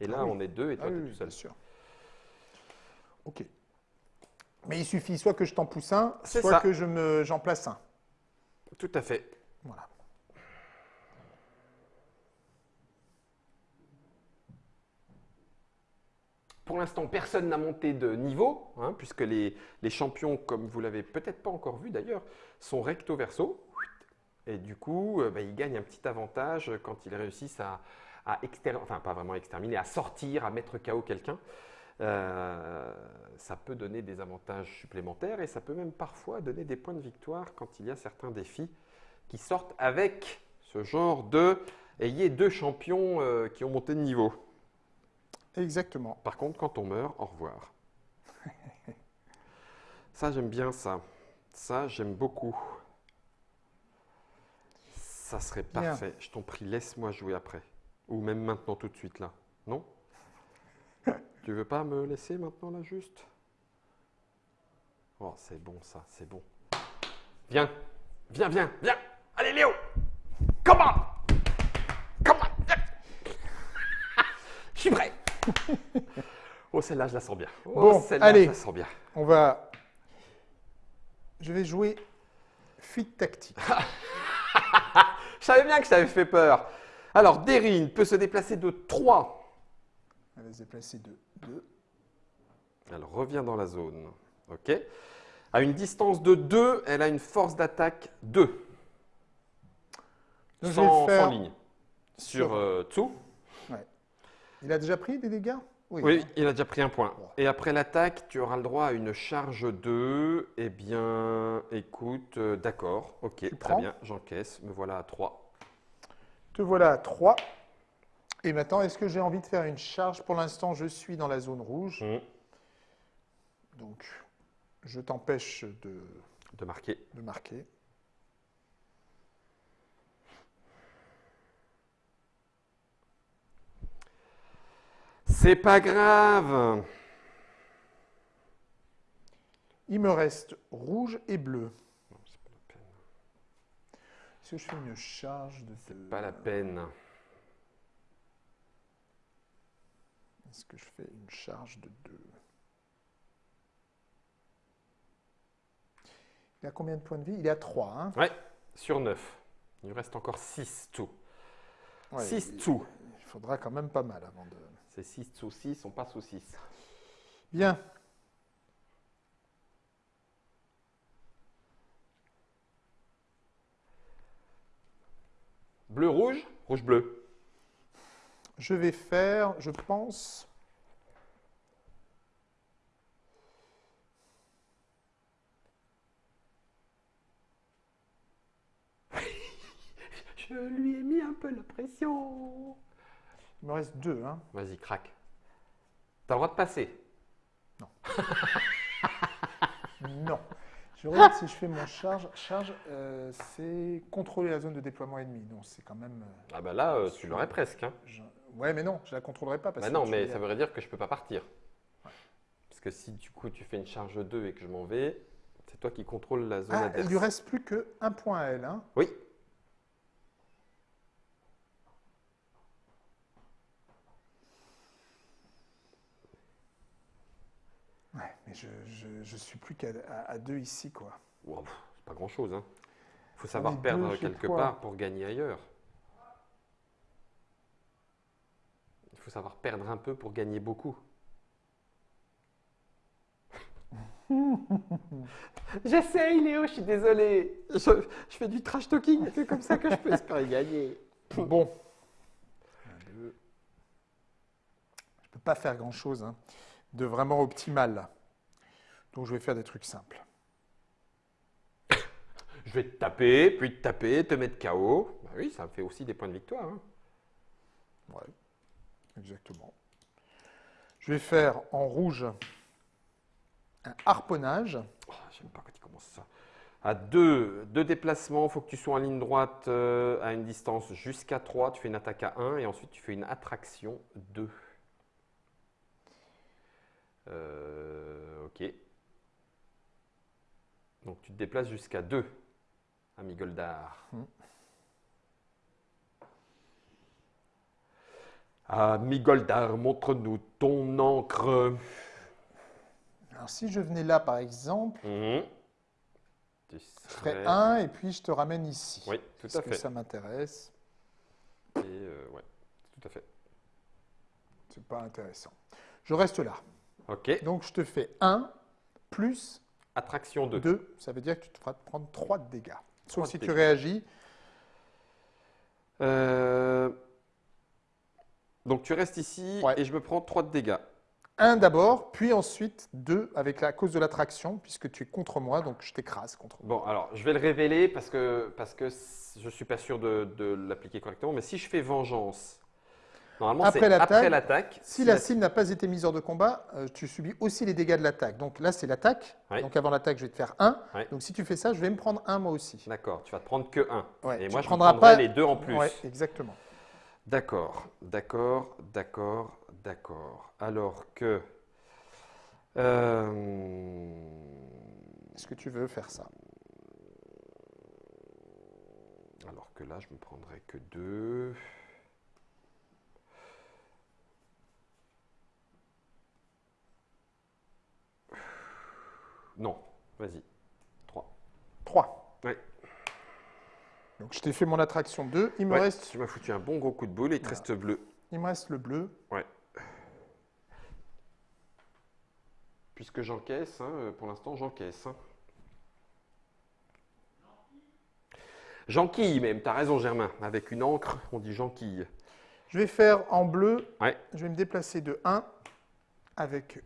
Et là, Ah oui. on est deux et toi, Ah tu oui, es tout seul. bien sûr. Ok. Mais il suffit soit que je t'en pousse un, soit ça. que je me, j'en place un. Tout à fait. Voilà. Pour l'instant, personne n'a monté de niveau, hein, puisque les, les champions, comme vous l'avez peut-être pas encore vu d'ailleurs, sont recto verso. Et du coup, euh, bah, ils gagnent un petit avantage quand ils réussissent à, à exter- enfin pas vraiment exterminer, à sortir, à mettre KO quelqu'un. euh, ça peut donner des avantages supplémentaires et ça peut même parfois donner des points de victoire quand il y a certains défis qui sortent avec ce genre de ayez deux champions euh, qui ont monté de niveau. Exactement. Par contre, quand on meurt, au revoir. ça, j'aime bien ça. Ça, j'aime beaucoup. Ça serait parfait. Je t'en prie, laisse-moi jouer après. Ou même maintenant, tout de suite, là. Non? Tu veux pas me laisser maintenant, là, juste? Oh, c'est bon, ça, c'est bon. Viens, viens, viens, viens Allez, Léo Come on Come on viens. Je suis prêt Oh, celle-là, je la sens bien. Oh, Bon, celle-là, allez. je la sens bien. On va. Je vais jouer fuite tactique. Je savais bien que je t'avais fait peur. Alors, Derine peut se déplacer de 3. Elle va se déplacer de 2. Elle revient dans la zone. OK À une distance de 2, elle a une force d'attaque 2. Donc, je vais Sans, faire- sans ligne. Sur Sur- euh, Tsu. Il a déjà pris des dégâts? Oui, il a déjà pris un point. Et après l'attaque, tu auras le droit à une charge 2. Eh bien, écoute, euh, d'accord. OK, très prends bien, j'encaisse. Me voilà à 3. Te voilà à 3. Et maintenant, est-ce que j'ai envie de faire une charge? Pour l'instant, je suis dans la zone rouge. Mmh. Donc, je t'empêche de, De marquer. de marquer. C'est pas grave. Il me reste rouge et bleu. Non, c'est pas la peine. Est-ce que je fais une charge de C'est pas la peine. Est-ce que je fais une charge de 2 Il a combien de points de vie? Il est à 3. Hein? Ouais, sur 9. Il reste encore 6 tout. Ouais, 6 il, tout. il faudra quand même pas mal avant de. C'est 6 sous 6, on passe au 6. Bien. Bleu, rouge, rouge, bleu. Je vais faire, je pense. Je lui ai mis un peu la pression. Il me reste 2. Hein. Vas-y, craque. T'as le droit de passer. Non. Je regarde si je fais mon charge. Charge, euh, c'est contrôler la zone de déploiement ennemi. Non, c'est quand même. euh, Ah bah là, euh, tu l'aurais presque. Hein. je- Ouais, mais non, je la contrôlerai pas parce Bah que non, mais ça voudrait dire que je peux pas partir. Parce que si du coup tu fais une charge 2 et que je m'en vais, c'est toi qui contrôles la zone Ah, adverse. il lui reste plus que un point à elle. Hein. Oui. Ouais, mais je, je, je suis plus qu'à à, à deux ici, quoi. Wow, c'est pas grand chose. Hein. faut savoir perdre quelque part pour gagner ailleurs. Il faut savoir perdre un peu pour gagner beaucoup. J'essaye, Léo, je suis désolé. Je, je fais du trash talking, c'est comme ça que je peux espérer gagner. Bon. Je peux pas faire grand chose hein, de vraiment optimal. Donc je vais faire des trucs simples. Je vais te taper, puis te taper, te mettre KO. Bah oui, ça me fait aussi des points de victoire. hein. Ouais, exactement. Je vais faire en rouge un harponnage. Oh, J'aime pas quand il commence ça. À deux, deux déplacements, il faut que tu sois en ligne droite euh, à une distance jusqu'à 3. Tu fais une attaque à 1 et ensuite tu fais une attraction 2. Euh, ok. Donc tu te déplaces jusqu'à 2, ami Goldar. Hmm. Ami Goldar, montre-nous ton encre. Alors si je venais là par exemple, Mhm. Tu je ferais serais- un et puis je te ramène ici. Oui, tout parce à que fait. ça m'intéresse. Et euh, ouais, tout à fait. C'est pas intéressant. Je reste là. Ok. Donc je te fais 1 plus Attraction 2. 2. Ça veut dire que tu te feras prendre 3 de dégâts. Sauf si tu réagis. Euh, Donc tu restes ici Ouais. et je me prends 3 de dégâts. 1 d'abord, puis ensuite 2 avec la cause de l'attraction, puisque tu es contre moi, donc je t'écrase contre moi. Bon, alors je vais le révéler parce que, parce que je ne suis pas sûr de, de l'appliquer correctement. Mais si je fais vengeance, normalement Après l'attaque. Si la cible n'a pas été mise hors de combat, euh, tu subis aussi les dégâts de l'attaque. Donc là, c'est l'attaque. Donc avant l'attaque, je vais te faire 1. Ouais. Donc si tu fais ça, je vais me prendre 1 moi aussi. D'accord, tu vas te prendre que 1. Ouais, Et tu moi, je prendrai pas- les deux en plus. Ouais, exactement. D'accord, d'accord, d'accord, d'accord. Alors que. euh, Est-ce que tu veux faire ça? Alors que là, je me prendrai que 2. Non, vas-y. 3. 3. Ouais. Donc je t'ai fait mon attraction 2. Il me, Ouais, reste, Tu m'as foutu un bon gros coup de boule et il te Voilà. reste bleu. il me reste le bleu. Puisque j'encaisse, hein, euh, pour l'instant j'encaisse. hein. J'enquille même, t'as raison Germain. Avec une encre, on dit j'enquille. Je vais faire en bleu. Ouais. Je vais me déplacer de 1 avec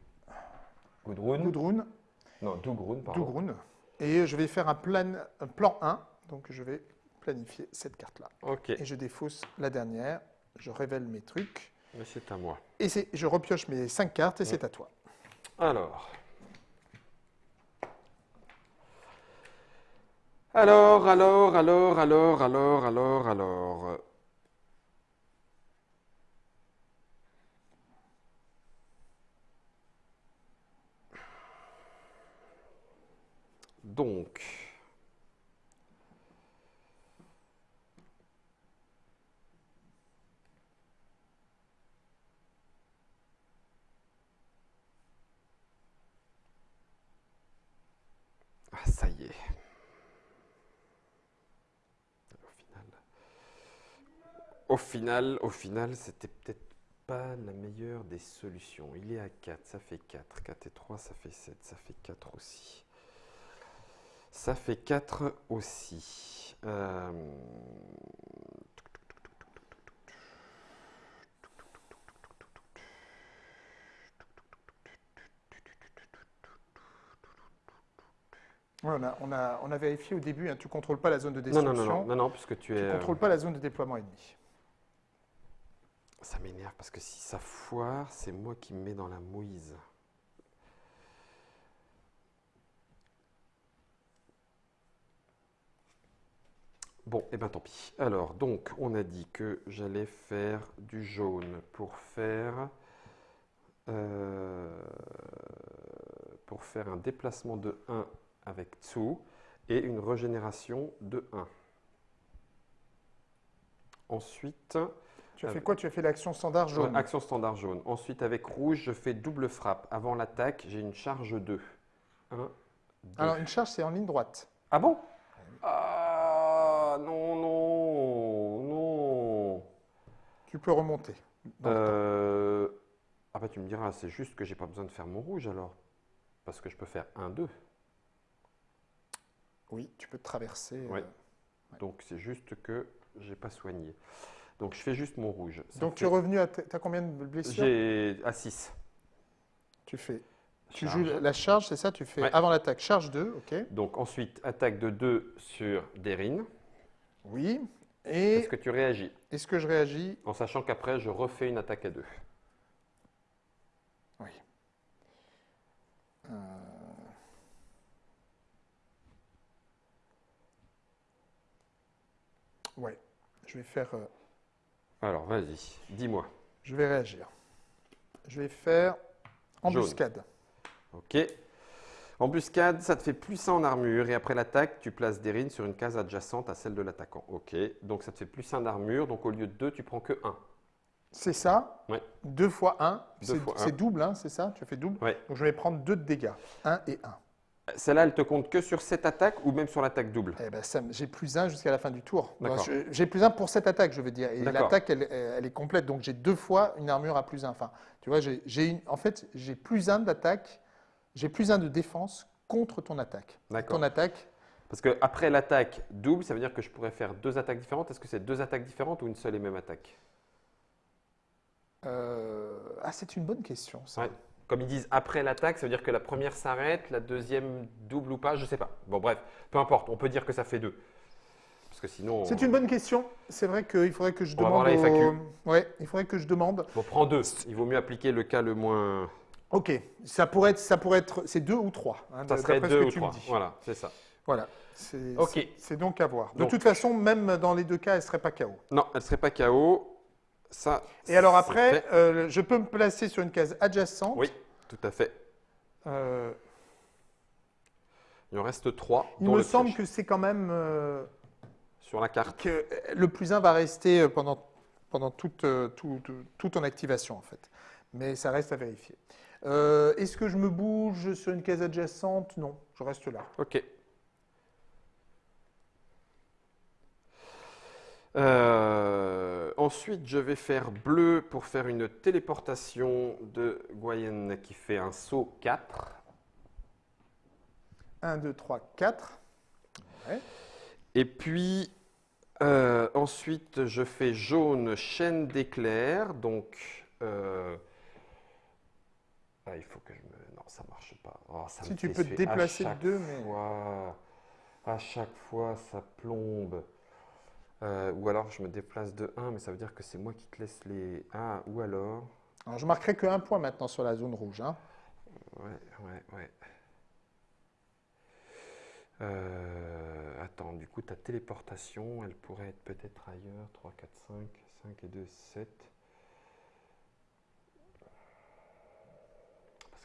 Gudrun. Gudrun, Non, Dougrun, pardon. Dougrun. Et je vais faire un plan, un plan 1. Donc je vais planifier cette carte-là. Ok, Et je défausse la dernière. Je révèle mes trucs. mais c'est à moi. Et je repioche mes 5 cartes et c'est à toi. Alors. Alors, alors, alors, alors, alors, alors, alors. Donc. Ah, ça y est. Au final, au final, au final, c'était peut-être pas la meilleure des solutions. Il est à 4, ça fait 4. 4 et 3, ça fait 7, ça fait 4 aussi. Ça fait 4 aussi. Euh, Ouais, on, a, on, a, on a vérifié au début, hein, tu ne contrôles pas la zone de non, destruction. non, non, non, non, puisque tu ne contrôles pas la zone de déploiement ennemi. Ça m'énerve parce que si ça foire, c'est moi qui me mets dans la mouise. Bon, et ben tant pis. Alors, donc, on a dit que j'allais faire du jaune pour faire euh, pour faire un déplacement de 1 avec Tsu et une régénération de 1. Ensuite, Tu as fait quoi? Tu as fait l'action standard jaune. Ouais, action standard jaune. Ensuite, avec rouge, je fais double frappe. Avant l'attaque, j'ai une charge 2. 1, 2. Alors, une charge, c'est en ligne droite. Ah bon? Ah Tu peux remonter. Euh, Ah bah tu me diras, c'est juste que j'ai pas besoin de faire mon rouge alors. Parce que je peux faire 1, 2. Oui, tu peux traverser. Ouais. euh, Donc c'est juste que j'ai pas soigné. Donc je fais juste mon rouge. Ça Donc, tu es revenu à. As combien de blessures? J'ai à 6. Tu fais. Tu Charge. joues la charge, c'est ça? Tu fais Ouais. avant l'attaque, charge 2, ok Donc ensuite, attaque de 2 sur Derine. Oui. Est-ce que tu réagis est-ce que je réagis En sachant qu'après, je refais une attaque à 2. Oui. Euh, Ouais. Je vais faire. euh, Alors vas-y, dis-moi. Je vais réagir. Je vais faire embuscade. Ok. Embuscade, ça te fait plus 1 en armure et après l'attaque, tu places Derine sur une case adjacente à celle de l'attaquant. Ok. Donc ça te fait plus 1 d'armure, donc au lieu de 2, tu prends que 1. C'est ça? Ouais. 2 fois 1. Deux fois un. C'est double, hein, c'est ça? Tu as fait double? Ouais. Donc je vais prendre 2 de dégâts. 1 et 1. Celle-là, elle te compte que sur cette attaque ou même sur l'attaque double? Eh ben, j'ai plus 1 jusqu'à la fin du tour. J'ai plus 1 pour cette attaque, je veux dire. Et l'attaque, elle, elle est complète. Donc j'ai deux fois une armure à plus 1. Enfin, tu vois, j'ai en fait, j'ai plus 1 d'attaque, j'ai plus 1 de défense contre ton attaque. Ton attaque, Parce que après l'attaque double, ça veut dire que je pourrais faire deux attaques différentes. Est-ce que c'est deux attaques différentes ou une seule et même attaque? Euh, ah, c'est une bonne question. ça. Ouais. comme ils disent après l'attaque, ça veut dire que la première s'arrête, la deuxième double ou pas, je sais pas. Bon, bref, peu importe, on peut dire que ça fait deux. Parce que sinon. C'est une bonne question. C'est vrai qu'il faudrait que je On va voir demande. la FAQ. au- Ouais, il faudrait que je demande. Bon, prends deux. Il vaut mieux appliquer le cas le moins. Ok, ça pourrait être, ça pourrait être, c'est deux ou trois. hein, Ça serait deux ou trois. Voilà, c'est ça. Voilà. C'est Ok. c'est- donc à voir. De Donc. toute façon, même dans les deux cas, elle serait pas KO. Non, elle serait pas KO. Ça. Et alors après, euh, je peux me placer sur une case adjacente. Oui, tout à fait. Euh, Il en reste trois. il me le semble que c'est quand même euh, Sur la carte. que le plus 1 va rester euh, pendant, pendant toute, euh, tout- tout- toute ton activation en fait. Mais ça reste à vérifier. Euh, Est-ce que je me bouge sur une case adjacente? Non, je reste là. Ok. Euh, ensuite, je vais faire bleu pour faire une téléportation de Goyen qui fait un saut 4. 1, 2, 3, 4. Et puis, euh, ensuite, je fais jaune chaîne d'éclairs. Donc, euh, ah, il faut que je me. Non, ça marche pas. Oh, ça Si me tu peux te déplacer deux, mais- fois- à chaque fois, ça plombe. Euh, ou alors, je me déplace de 1, mais ça veut dire que c'est moi qui te laisse les. Ah, ou alors. Alors, je marquerai que un point maintenant sur la zone rouge. hein. Ouais, ouais, ouais. Euh, attends, du coup, ta téléportation, elle pourrait être peut-être ailleurs. 3, 4, 5, 5 et 2, 7.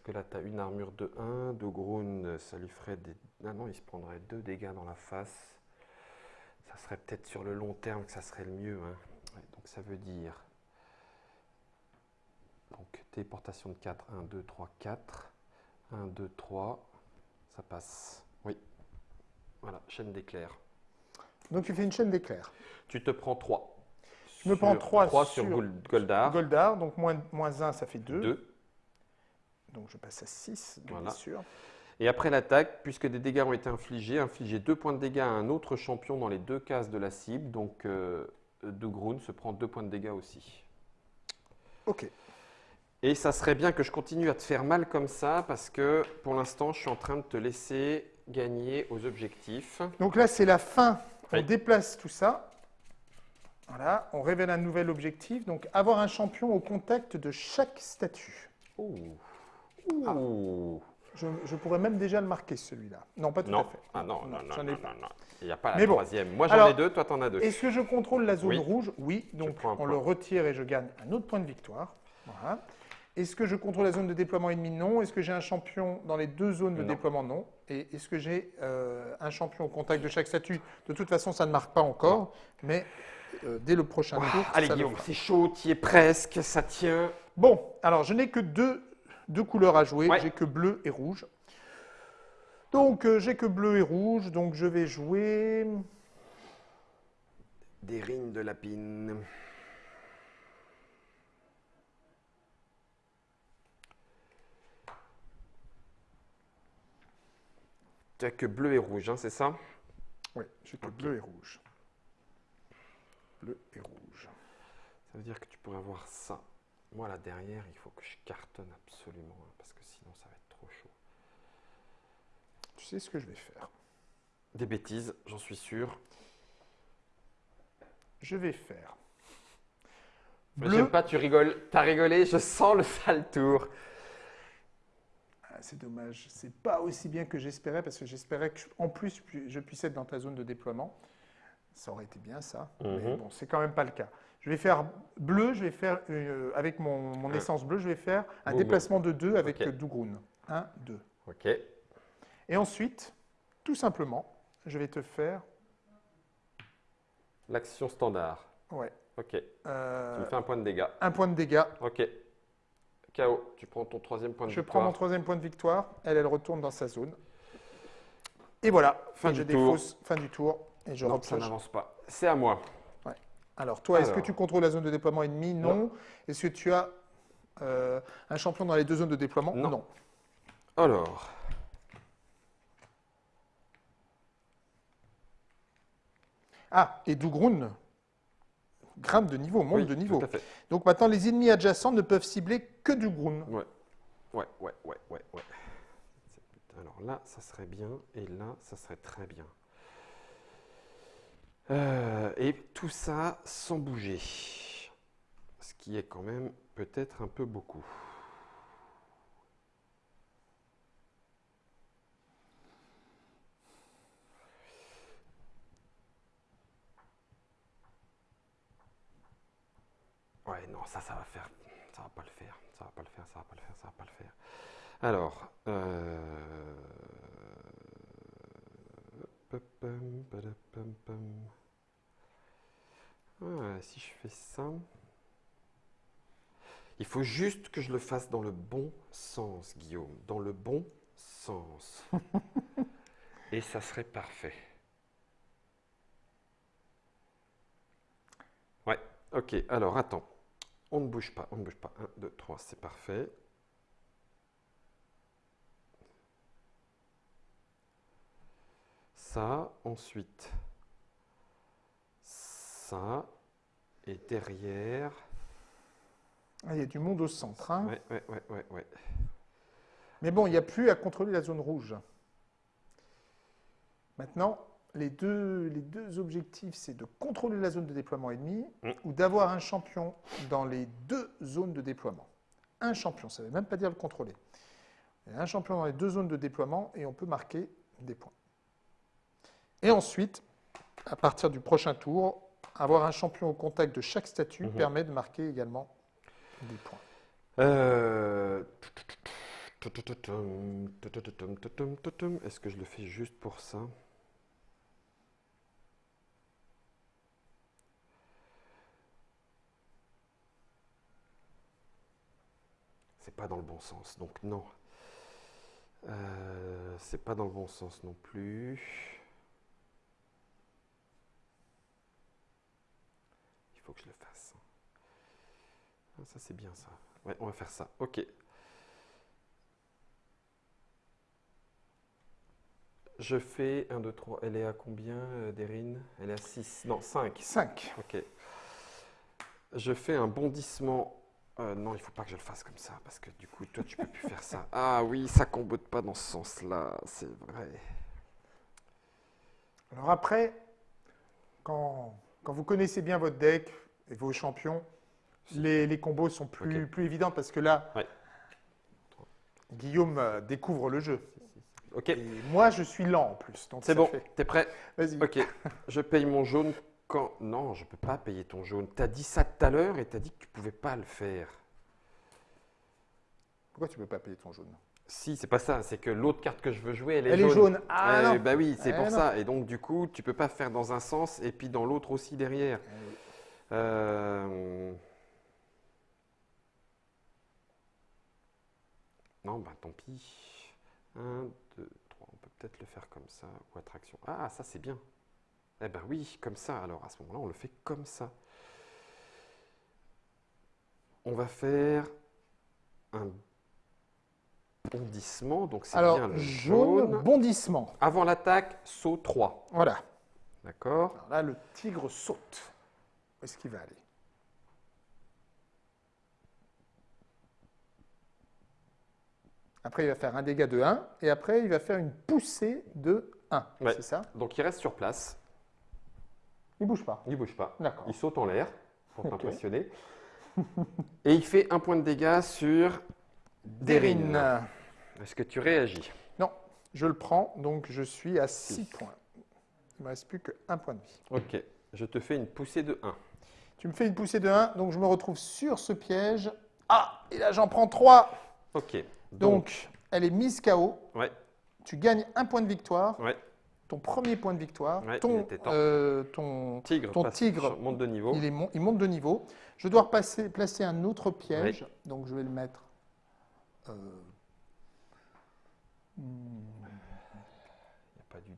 Que là, tu as une armure de 1. De Groon, ça lui ferait des. Ah non, il se prendrait 2 dégâts dans la face. Ça serait peut-être sur le long terme que ça serait le mieux. hein. Ouais, donc, ça veut dire. Donc, téléportation de 4. 1, 2, 3, 4. 1, 2, 3. Ça passe. Oui. Voilà, chaîne d'éclairs. Donc, tu fais une chaîne d'éclairs. Tu te prends 3. Je me prends trois sur sur Gold- Goldar. Goldar, donc moins, moins 1, ça fait 2. 2. Donc, je passe à 6, Voilà. bien sûr. Et après l'attaque, puisque des dégâts ont été infligés, infliger 2 points de dégâts à un autre champion dans les deux cases de la cible. Donc, euh, Dougroun se prend 2 points de dégâts aussi. Ok. Et ça serait bien que je continue à te faire mal comme ça, parce que pour l'instant, je suis en train de te laisser gagner aux objectifs. Donc là, c'est la fin. On Oui. déplace tout ça. Voilà, on révèle un nouvel objectif. Donc, avoir un champion au contact de chaque statut. Ouh. Ah. Ouh. Je, je pourrais même déjà le marquer, celui-là. Non, pas tout Non. à fait. Ah non, non, non, ai non, pas. non, non. Il n'y a pas la Mais bon. troisième. Moi, j'en ai deux, toi, t'en as deux. Est-ce que je contrôle la zone Oui. rouge? Oui, donc on point. le retire et je gagne un autre point de victoire. Voilà. Est-ce que je contrôle la zone de déploiement ennemi? Non. Est-ce que j'ai un champion dans les deux zones de déploiement? Non. Et est-ce que j'ai euh, un champion au contact de chaque statut? De toute façon, ça ne marque pas encore, mais euh, dès le prochain Ouah, tour, allez, Guillaume, c'est chaud, tu y es presque, ça tient. Bon, alors je n'ai que deux, deux couleurs à jouer. Ouais. J'ai que bleu et rouge. Donc euh, j'ai que bleu et rouge, donc je vais jouer. Des rines de lapine. Tu as que bleu et rouge, hein, c'est ça? Oui, j'ai que bleu et rouge. Bleu et rouge. Ça veut dire que tu pourrais avoir ça. Moi, là derrière, il faut que je cartonne absolument, hein, parce que sinon, ça va être trop chaud. Tu sais ce que je vais faire Des bêtises, j'en suis sûr. Je vais faire. Mais Bleu. Pas, tu rigoles. T'as rigolé, je sens le sale tour. Ah, c'est dommage, c'est pas aussi bien que j'espérais parce que j'espérais que en plus je puisse être dans ta zone de déploiement. Ça aurait été bien ça, mais Mhm. bon, c'est quand même pas le cas. Je vais faire bleu, je vais faire euh, avec mon, essence bleue, je vais faire un Boum. déplacement de 2 avec Ok. euh, Dougroun. 1, 2. Ok. Et ensuite, tout simplement, je vais te faire. L'action standard. Ouais. Ok. Tu euh, me fais un point de dégâts. un point de dégâts. Ok. KO. Tu prends ton troisième point de Je prends mon victoire. troisième point de victoire. Elle, elle retourne dans sa zone. Et voilà. Fin Et du je tour. défausse. Fin du tour. Et je Non, ça n'avance pas. C'est à moi. Alors, toi, est-ce que tu contrôles la zone de déploiement ennemi? Non. Est-ce que tu as euh, un champion dans les deux zones de déploiement? Non. Alors. Ah, et Dougroun grimpe de niveau, monte oui, de niveau. Tout à fait. Donc maintenant, les ennemis adjacents ne peuvent cibler que Dougroun. Ouais. ouais, ouais, ouais, ouais, ouais. Alors là, ça serait bien, et là, ça serait très bien. Euh, et tout ça sans bouger, ce qui est quand même peut-être un peu beaucoup. Ouais, non, ça, ça va faire, ça va pas le faire, ça va pas le faire, ça va pas le faire, ça va pas le faire. Alors, euh. Ah, si je fais ça, il faut juste que je le fasse dans le bon sens, Guillaume, dans le bon sens. Et ça serait parfait. Ouais, ok, alors attends. On ne bouge pas, on ne bouge pas. 1, 2, 3, c'est parfait. Ça, ensuite, ça, et derrière. Ah, il y a du monde au centre. hein. Ouais, ouais, ouais, ouais, ouais. Mais bon, il n'y a plus à contrôler la zone rouge. Maintenant, les deux, les deux objectifs, c'est de contrôler la zone de déploiement ennemi Mm. ou d'avoir un champion dans les deux zones de déploiement. Un champion, ça ne veut même pas dire le contrôler. Il y a un champion dans les deux zones de déploiement et on peut marquer des points. Et ensuite, à partir du prochain tour, avoir un champion au contact de chaque statut Mhm. permet de marquer également des points. Euh, Est-ce que je le fais juste pour ça? C'est pas dans le bon sens, donc non. Euh, c'est pas dans le bon sens non plus. Il faut que je le fasse. Ah, ça c'est bien ça. Ouais, on va faire ça. Ok. Je fais 1, 2, 3. Elle est à combien, euh, Derine Elle est à 6. Non, 5. 5. Ok. Je fais un bondissement. Euh, non, il faut pas que je le fasse comme ça, parce que du coup, toi, tu peux plus faire ça. Ah oui, ça combote pas dans ce sens-là, c'est vrai. Alors après, quand, quand vous connaissez bien votre deck et vos champions, les, les combos sont plus, plus évidents parce que là, Ouais. Guillaume euh, découvre le jeu. Ok, Et moi, je suis lent en plus. c'est bon, t'es prêt? Vas-y. Ok, je paye mon jaune quand... Non, je peux pas payer ton jaune. T'as dit ça tout à l'heure et t'as dit que tu pouvais pas le faire. Pourquoi tu ne peux pas payer ton jaune? Si, c'est pas ça, c'est que l'autre carte que je veux jouer, elle est Elle jaune. est jaune. Ah Eh, non. Bah oui, c'est Eh pour non. ça. Et donc, du coup, tu peux pas faire dans un sens et puis dans l'autre aussi derrière. Eh. Euh, Non, bah tant pis. 1, 2, 3. On peut peut-être le faire comme ça. Ou attraction. Ah, ça c'est bien. Eh ben oui, comme ça. Alors à ce moment-là, on le fait comme ça. On va faire un bondissement. Donc c'est bien le jaune, jaune. bondissement. Avant l'attaque, saut 3. Voilà. D'accord Alors là, le tigre saute. Où est-ce qu'il va aller? Après, il va faire un dégât de 1 et après, il va faire une poussée de 1. Ouais. C'est ça? Donc il reste sur place. Il bouge pas. Il bouge pas. D'accord. Il saute en l'air pour t'impressionner. Et il fait un point de dégâts sur Derine. Est-ce que tu réagis? Non, je le prends, donc je suis à 6 points. Il ne me reste plus qu'un point de vie. Ok. Je te fais une poussée de 1. Tu me fais une poussée de 1, donc je me retrouve sur ce piège. Ah, et là j'en prends 3. Ok. Donc, elle est mise KO. Ouais, Tu gagnes un point de victoire. ouais. Ton premier point de victoire. Ouais, ton, euh, ton, Tigre, ton passe- tigre, monte de niveau. il, est mon- il monte de niveau. Je dois placer un autre piège. Donc, je vais le mettre. euh,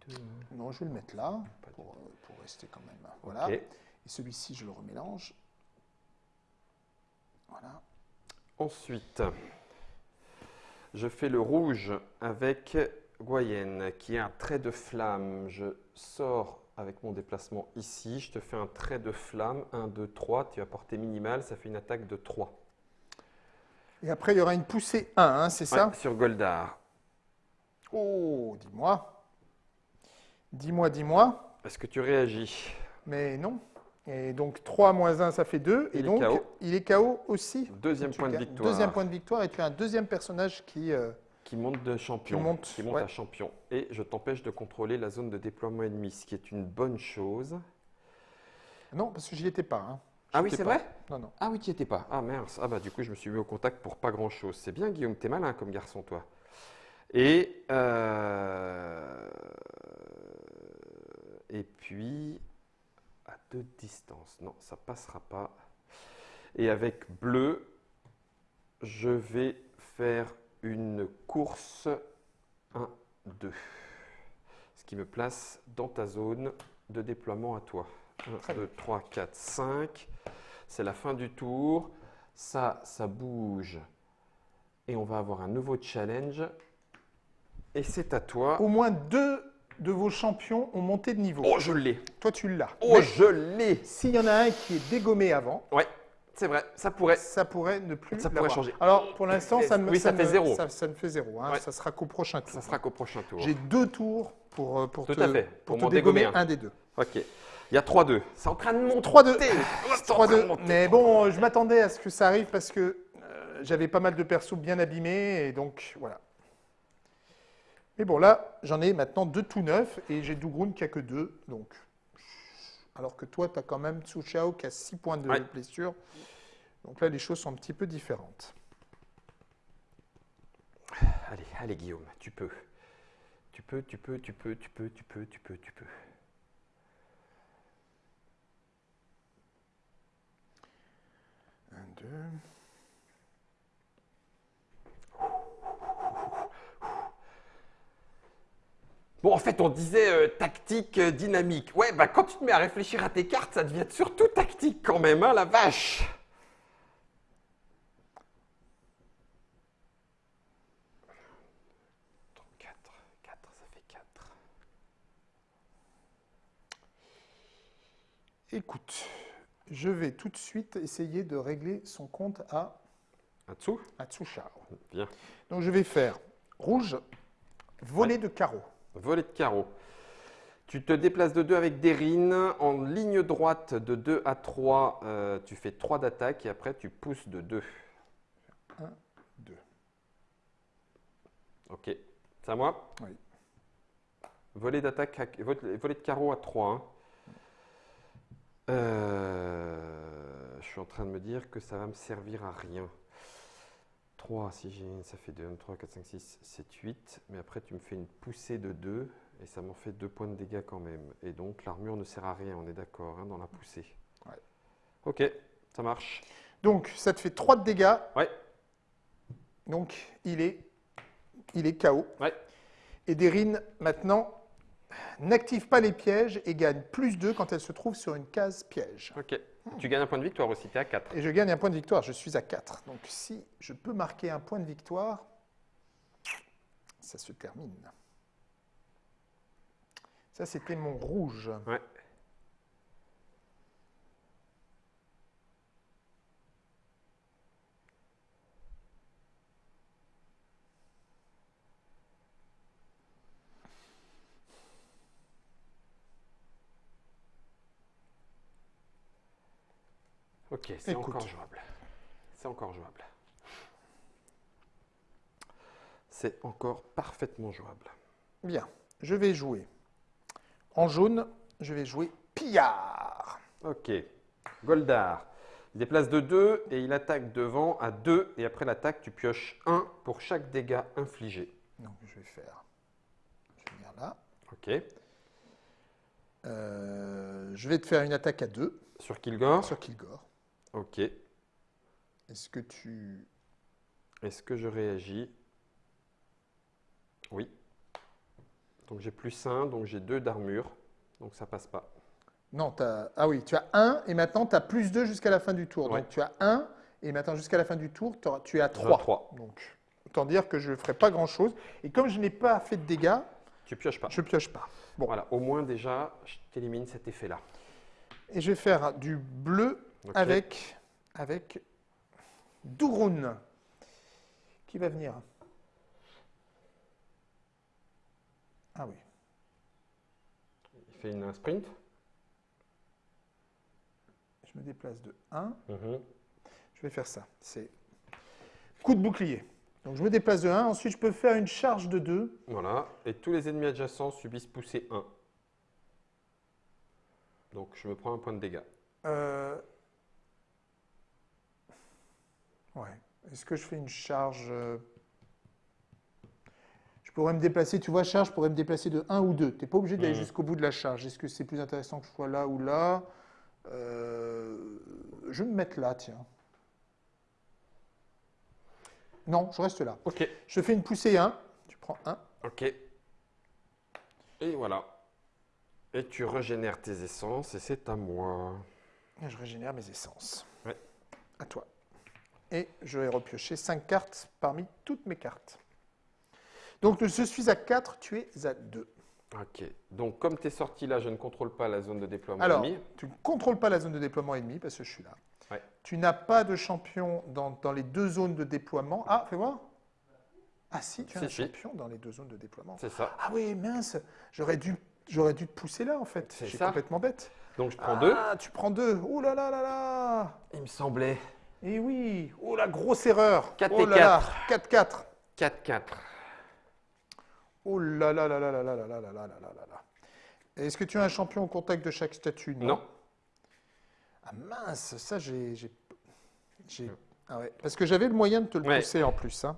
Il n'y a pas du 2. non, je vais le mettre là pour, euh, pour rester quand même. Voilà. Et celui-ci, je le remélange. Voilà. Ensuite, je fais le rouge avec Goyenne, qui est un trait de flamme. Je sors avec mon déplacement ici. Je te fais un trait de flamme. 1, 2, 3. Tu as portée minimale. Ça fait une attaque de 3. Et après, il y aura une poussée 1, hein, c'est ça? sur Goldar. Oh, dis-moi. Dis-moi, dis-moi. Est-ce que tu réagis Mais non. Et donc 3 moins 1, ça fait 2. Et Il donc, KO. il est KO aussi. Deuxième point de victoire. Deuxième point de victoire. Et tu as un deuxième personnage qui. euh, Qui monte de champion. Qui monte, ouais. à champion. Et je t'empêche de contrôler la zone de déploiement ennemi, ce qui est une bonne chose. Non, parce que j'y étais pas. hein. Ah oui, c'est vrai? Non, non. Ah oui, tu n'y étais pas. Ah mince. Ah bah du coup, je me suis mis au contact pour pas grand-chose. C'est bien, Guillaume, t'es malin comme garçon, toi. Et, euh, et puis, à deux distances. Non, ça passera pas. Et avec bleu, je vais faire une course 1, 2. Ce qui me place dans ta zone de déploiement à toi. 1, Très 2, 3, 4, 5. C'est la fin du tour. Ça, ça bouge. Et on va avoir un nouveau challenge. Et c'est à toi. Au moins deux de vos champions ont monté de niveau. Oh, je l'ai. Toi, tu l'as. Oh, Mais je l'ai. s'il y en a un qui est dégommé avant, Ouais, c'est vrai. Ça pourrait. ça pourrait ne plus Ça pourrait changer. Alors, pour l'instant, ça, ne- Oui, ça ne- fait zéro. Ça, ça ne fait zéro. hein. Ouais. Ça sera qu'au prochain tour. Ça sera qu'au prochain tour. J'ai deux tours pour, euh, pour Tout te, à fait, pour pour te dégommer un. un des deux. Ok. Il y a 3-2. C'est en train de monter. 3-2. C'est en train 3-2. de monter. Mais bon, euh, je m'attendais à ce que ça arrive parce que euh, j'avais pas mal de persos bien abîmés et donc voilà. Mais bon, là, j'en ai maintenant deux tout neufs et j'ai Dougroun qui a que deux. Donc, alors que toi, tu as quand même Tsu Chao qui a 6 points de Ouais. blessure. Donc là, les choses sont un petit peu différentes. Allez, allez Guillaume, tu peux. Tu peux, tu peux, tu peux, tu peux, tu peux, tu peux, tu peux. Un, deux. Bon, en fait, on disait euh, tactique euh, dynamique. Ouais, bah quand tu te mets à réfléchir à tes cartes, ça devient surtout tactique quand même, hein, la vache. Quatre, quatre, ça fait 4. Écoute, je vais tout de suite essayer de régler son compte à, En dessous à Tsu Chao. Bien. Donc je vais faire rouge, volet de carreau. Volet de carreau. Tu te déplaces de 2 avec Derine. En ligne droite de 2 à 3, euh, tu fais 3 d'attaque et après tu pousses de 2. 1, 2. Ok. C'est à moi? Oui. Volet d'attaque, volet de carreau à 3. hein. Euh, je suis en train de me dire que ça va me servir à rien. 3, si j'ai ça fait 2, 3, 4, 5, 6, 7, 8. Mais après, tu me fais une poussée de 2 et ça m'en fait 2 points de dégâts quand même. Et donc, l'armure ne sert à rien, on est d'accord, hein, dans la poussée. Ouais. Ok, ça marche. Donc ça te fait 3 de dégâts. Ouais. Donc il est, il est KO. Ouais. Et Derine, maintenant, n'active pas les pièges et gagne plus 2 quand elle se trouve sur une case piège. Ok. Tu gagnes un point de victoire aussi, tu es à 4. Et je gagne un point de victoire, je suis à 4. Donc si je peux marquer un point de victoire, ça se termine. Ça, c'était mon rouge. Ouais. Ok, c'est encore jouable. C'est encore jouable. C'est encore parfaitement jouable. Bien, je vais jouer. En jaune, je vais jouer pillard. Ok. Goldar. Il déplace de 2 et il attaque devant à 2. Et après l'attaque, tu pioches 1 pour chaque dégât infligé. Donc je vais faire. Je vais venir là. Ok. Euh, je vais te faire une attaque à 2 Sur Kilgore. sur Kilgore. Ok. Est-ce que tu. Est-ce que je réagis? Oui. Donc j'ai plus 1, donc j'ai 2 d'armure. Donc ça passe pas. Non, t'as- ah oui, tu as 1 et maintenant tu as plus 2 jusqu'à la fin du tour. Ouais. Donc tu as 1 et maintenant jusqu'à la fin du tour, tu as J'en ai 3. trois. Donc autant dire que je ne ferai pas grand-chose. Et comme je n'ai pas fait de dégâts, Tu pioches pas. je pioche pas. Bon. Voilà, au moins déjà, je t'élimine cet effet-là. Et je vais faire du bleu Avec, avec Douroun. Qui va venir? Ah oui. Il fait une, un sprint? Je me déplace de 1. Mhm. Je vais faire ça. C'est coup de bouclier. Donc je me déplace de 1. Ensuite, je peux faire une charge de 2. Voilà. Et tous les ennemis adjacents subissent poussée 1. Donc je me prends un point de dégâts. Euh, Ouais. Est-ce que je fais une charge euh, Je pourrais me déplacer, tu vois, charge, je pourrais me déplacer de 1 ou 2. Tu n'es pas obligé d'aller Mhm. jusqu'au bout de la charge. Est-ce que c'est plus intéressant que je sois là ou là? Euh, Je vais me mettre là, tiens. Non, je reste là. Ok. Je fais une poussée 1. Tu prends 1. Ok. Et voilà. Et tu régénères tes essences et c'est à moi. Et je régénère mes essences. Ouais. À toi. Et je vais repiocher 5 cartes parmi toutes mes cartes. Donc je suis à 4, tu es à 2. Ok. Donc comme tu es sorti là, je ne contrôle pas la zone de déploiement Alors, ennemi. tu ne contrôles pas la zone de déploiement ennemi parce que je suis là. Ouais. Tu n'as pas de champion dans, dans les deux zones de déploiement. Ah, fais voir. Ah si, tu as un si. champion dans les deux zones de déploiement. C'est ça. Ah oui, mince. J'aurais dû, j'aurais dû te pousser là en fait. C'est complètement bête. Donc je prends deux. Ah, tu prends deux. Oh là là là là. Il me semblait. Eh oui. Oh la grosse erreur. Quatre oh et là là. 4-4. 4-4. Oh là là là là là là là là là là là là là. Est-ce que tu as un champion au contact de chaque statut Non. Ah mince, ça j'ai. Ah ouais, parce que j'avais le moyen de te le Ouais. pousser en plus. hein.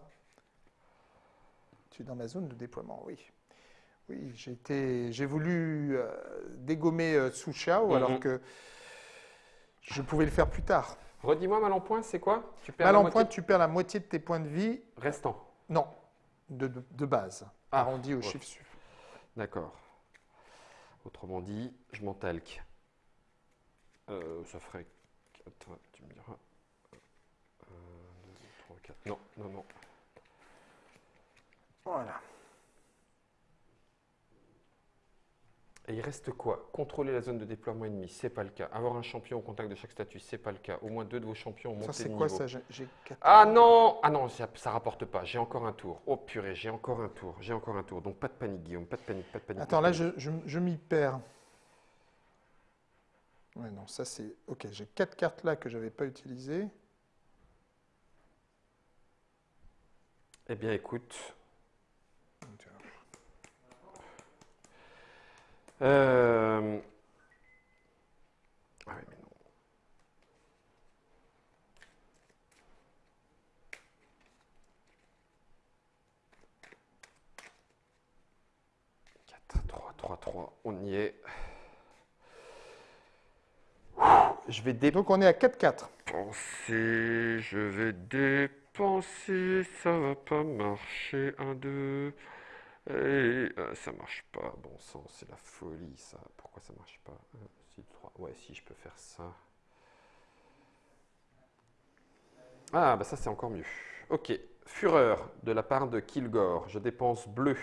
Tu es dans ma zone de déploiement, oui. Oui, j'ai été, j'ai voulu euh, dégommer euh, Mhm. alors que je pouvais le faire plus tard. Redis-moi mal en point, c'est quoi? Tu perds Mal en point, tu perds la moitié de tes points de vie. Restant. Non, de, de- de base. Ah, arrondi au ouais. chiffre suivant. D'accord. Autrement dit, je m'en talque. Euh, ça ferait 4, tu me diras. 1, 2, 3, 4. Non, non, non. Voilà. Et il reste quoi? Contrôler la zone de déploiement ennemi, c'est pas le cas. Avoir un champion au contact de chaque statut, c'est pas le cas. Au moins deux de vos champions ont Ça, monté c'est de quoi niveau. ça? J'ai- Ah non Ah non, ça, ça rapporte pas. J'ai encore un tour. Oh purée, j'ai encore un tour. J'ai encore un tour. Donc pas de panique, Guillaume. Pas de panique, pas de panique. Attends, là, je- je m'y perds. Ouais, non, ça c'est. Ok, j'ai quatre cartes là que j'avais pas utilisées. Eh bien, écoute. Euh... Ah oui, mais non. Quatre, trois, trois, trois. On y est. Je vais dépenser. Donc on est à 4-4. Je vais dépenser. Ça va pas marcher. Un, deux. Et euh, ça marche pas. Bon sang, c'est la folie ça. Pourquoi ça marche pas? 1, 6, 3. Ouais, si je peux faire ça. Ah, bah ça c'est encore mieux. Ok. Fureur de la part de Kilgore. Je dépense bleu.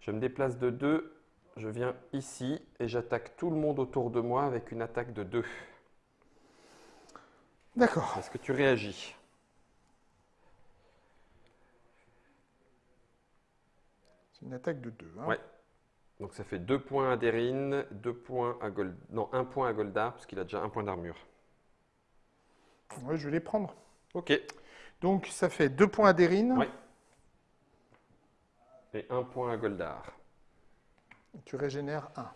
Je me déplace de 2. Je viens ici et j'attaque tout le monde autour de moi avec une attaque de 2. D'accord. Est-ce que tu réagis? C'est une attaque de 2. Ouais. Donc ça fait 2 points à Derine, 2 points à Gold... Non, 1 point à Goldar, parce qu'il a déjà un point d'armure. Ouais, je vais les prendre. Ok. Donc ça fait 2 points à Derine. Ouais. Et 1 point à Goldar. Tu régénères 1.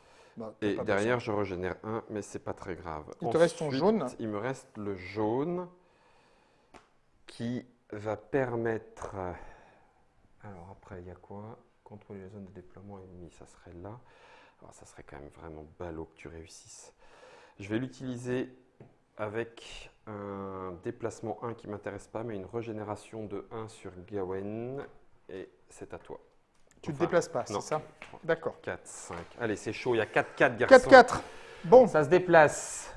Et derrière, je régénère 1, mais c'est pas très grave. Il te reste ton Ensuite, jaune. Il me reste le jaune qui va permettre... Alors après, il y a quoi? Contrôler les zones de déploiement ennemi, ça serait là. Alors ça serait quand même vraiment ballot que tu réussisses. Je vais l'utiliser avec un déplacement 1 qui ne m'intéresse pas, mais une régénération de 1 sur Gawain. Et c'est à toi. Tu ne te déplaces pas, c'est ça? D'accord. 4, 5. Allez, c'est chaud, il y a 4-4 garçons. 4-4. Bon, Ça se déplace.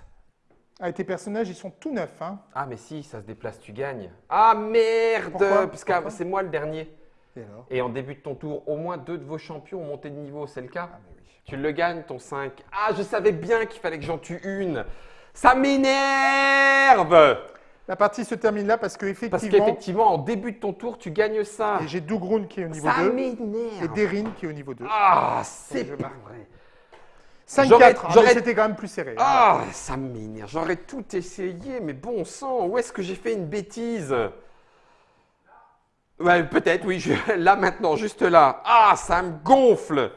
ah, et tes personnages, ils sont tout neufs. Hein Ah, mais si, ça se déplace, tu gagnes. Ah merde Parce que c'est moi le dernier. Et Et en début de ton tour, au moins deux de vos champions ont monté de niveau, c'est le cas? Ah, mais oui. Tu le gagnes, ton 5. Ah, je savais bien qu'il fallait que j'en tue une. Ça m'énerve La partie se termine là parce Parce qu'effectivement, qu'effectivement, en début de ton tour, tu gagnes ça. j'ai Dougroun qui est au niveau Ça 2 et m'énerve. Derine qui est au niveau 2. Ah, c'est pas vrai. 5-4, J'aurais- ah, c'était quand même plus serré. hein. Ah, ça m'énerve. J'aurais tout essayé, mais bon sang, où est-ce que j'ai fait une bêtise? Ouais, peut-être, oui. je- Là maintenant, juste là. Ah, ça me gonfle.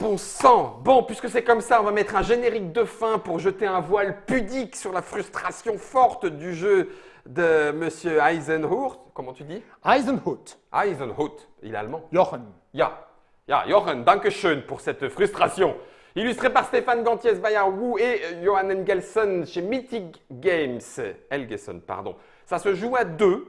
Bon sang. Bon, puisque c'est comme ça, on va mettre un générique de fin pour jeter un voile pudique sur la frustration forte du jeu de Monsieur Eisenhower. Comment tu dis? Eisenhut, Eisenhower. Il est allemand. Jochen. Ja, ja, Jochen, danke schön pour cette frustration. Illustré par Stéphane Gantiès, Bayard Wu et euh, Johan Engelson chez Mythic Games. Elgeson, pardon. Ça se joue à deux.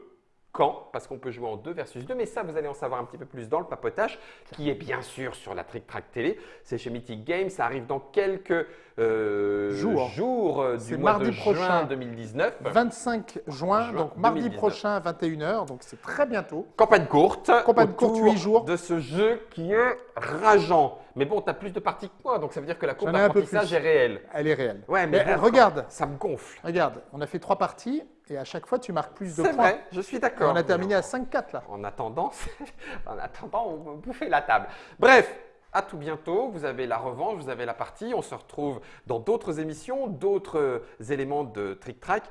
Quand Parce qu'on peut jouer en deux versus deux, mais ça, vous allez en savoir un petit peu plus dans le papotage, qui est bien sûr sur la Trick Track Télé. C'est chez Mythic Games, ça arrive dans quelques euh, Jours. jours euh, du mois mardi de juin prochain. 2019. 25 juin, Juin donc mardi 2019. prochain à 21h, donc c'est très bientôt. Campagne courte. Campagne courte, autour huit jours. De ce jeu qui est rageant. Mais bon, tu as plus de parties que moi, donc ça veut dire que la courbe d'apprentissage est réelle. Elle est réelle. Ouais, mais regarde, Ça me gonfle. regarde, on a fait trois parties et à chaque fois tu marques plus de C'est points. vrai, je suis d'accord. on a terminé à 5-4 là. En attendant, en attendant, on va bouffer la table. Bref, à tout bientôt. Vous avez la revanche, vous avez la partie. On se retrouve dans d'autres émissions, d'autres euh, éléments de Trick Track.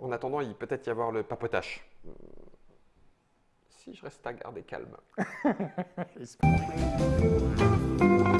En attendant, il peut être y avoir le papotage je reste à garder calme.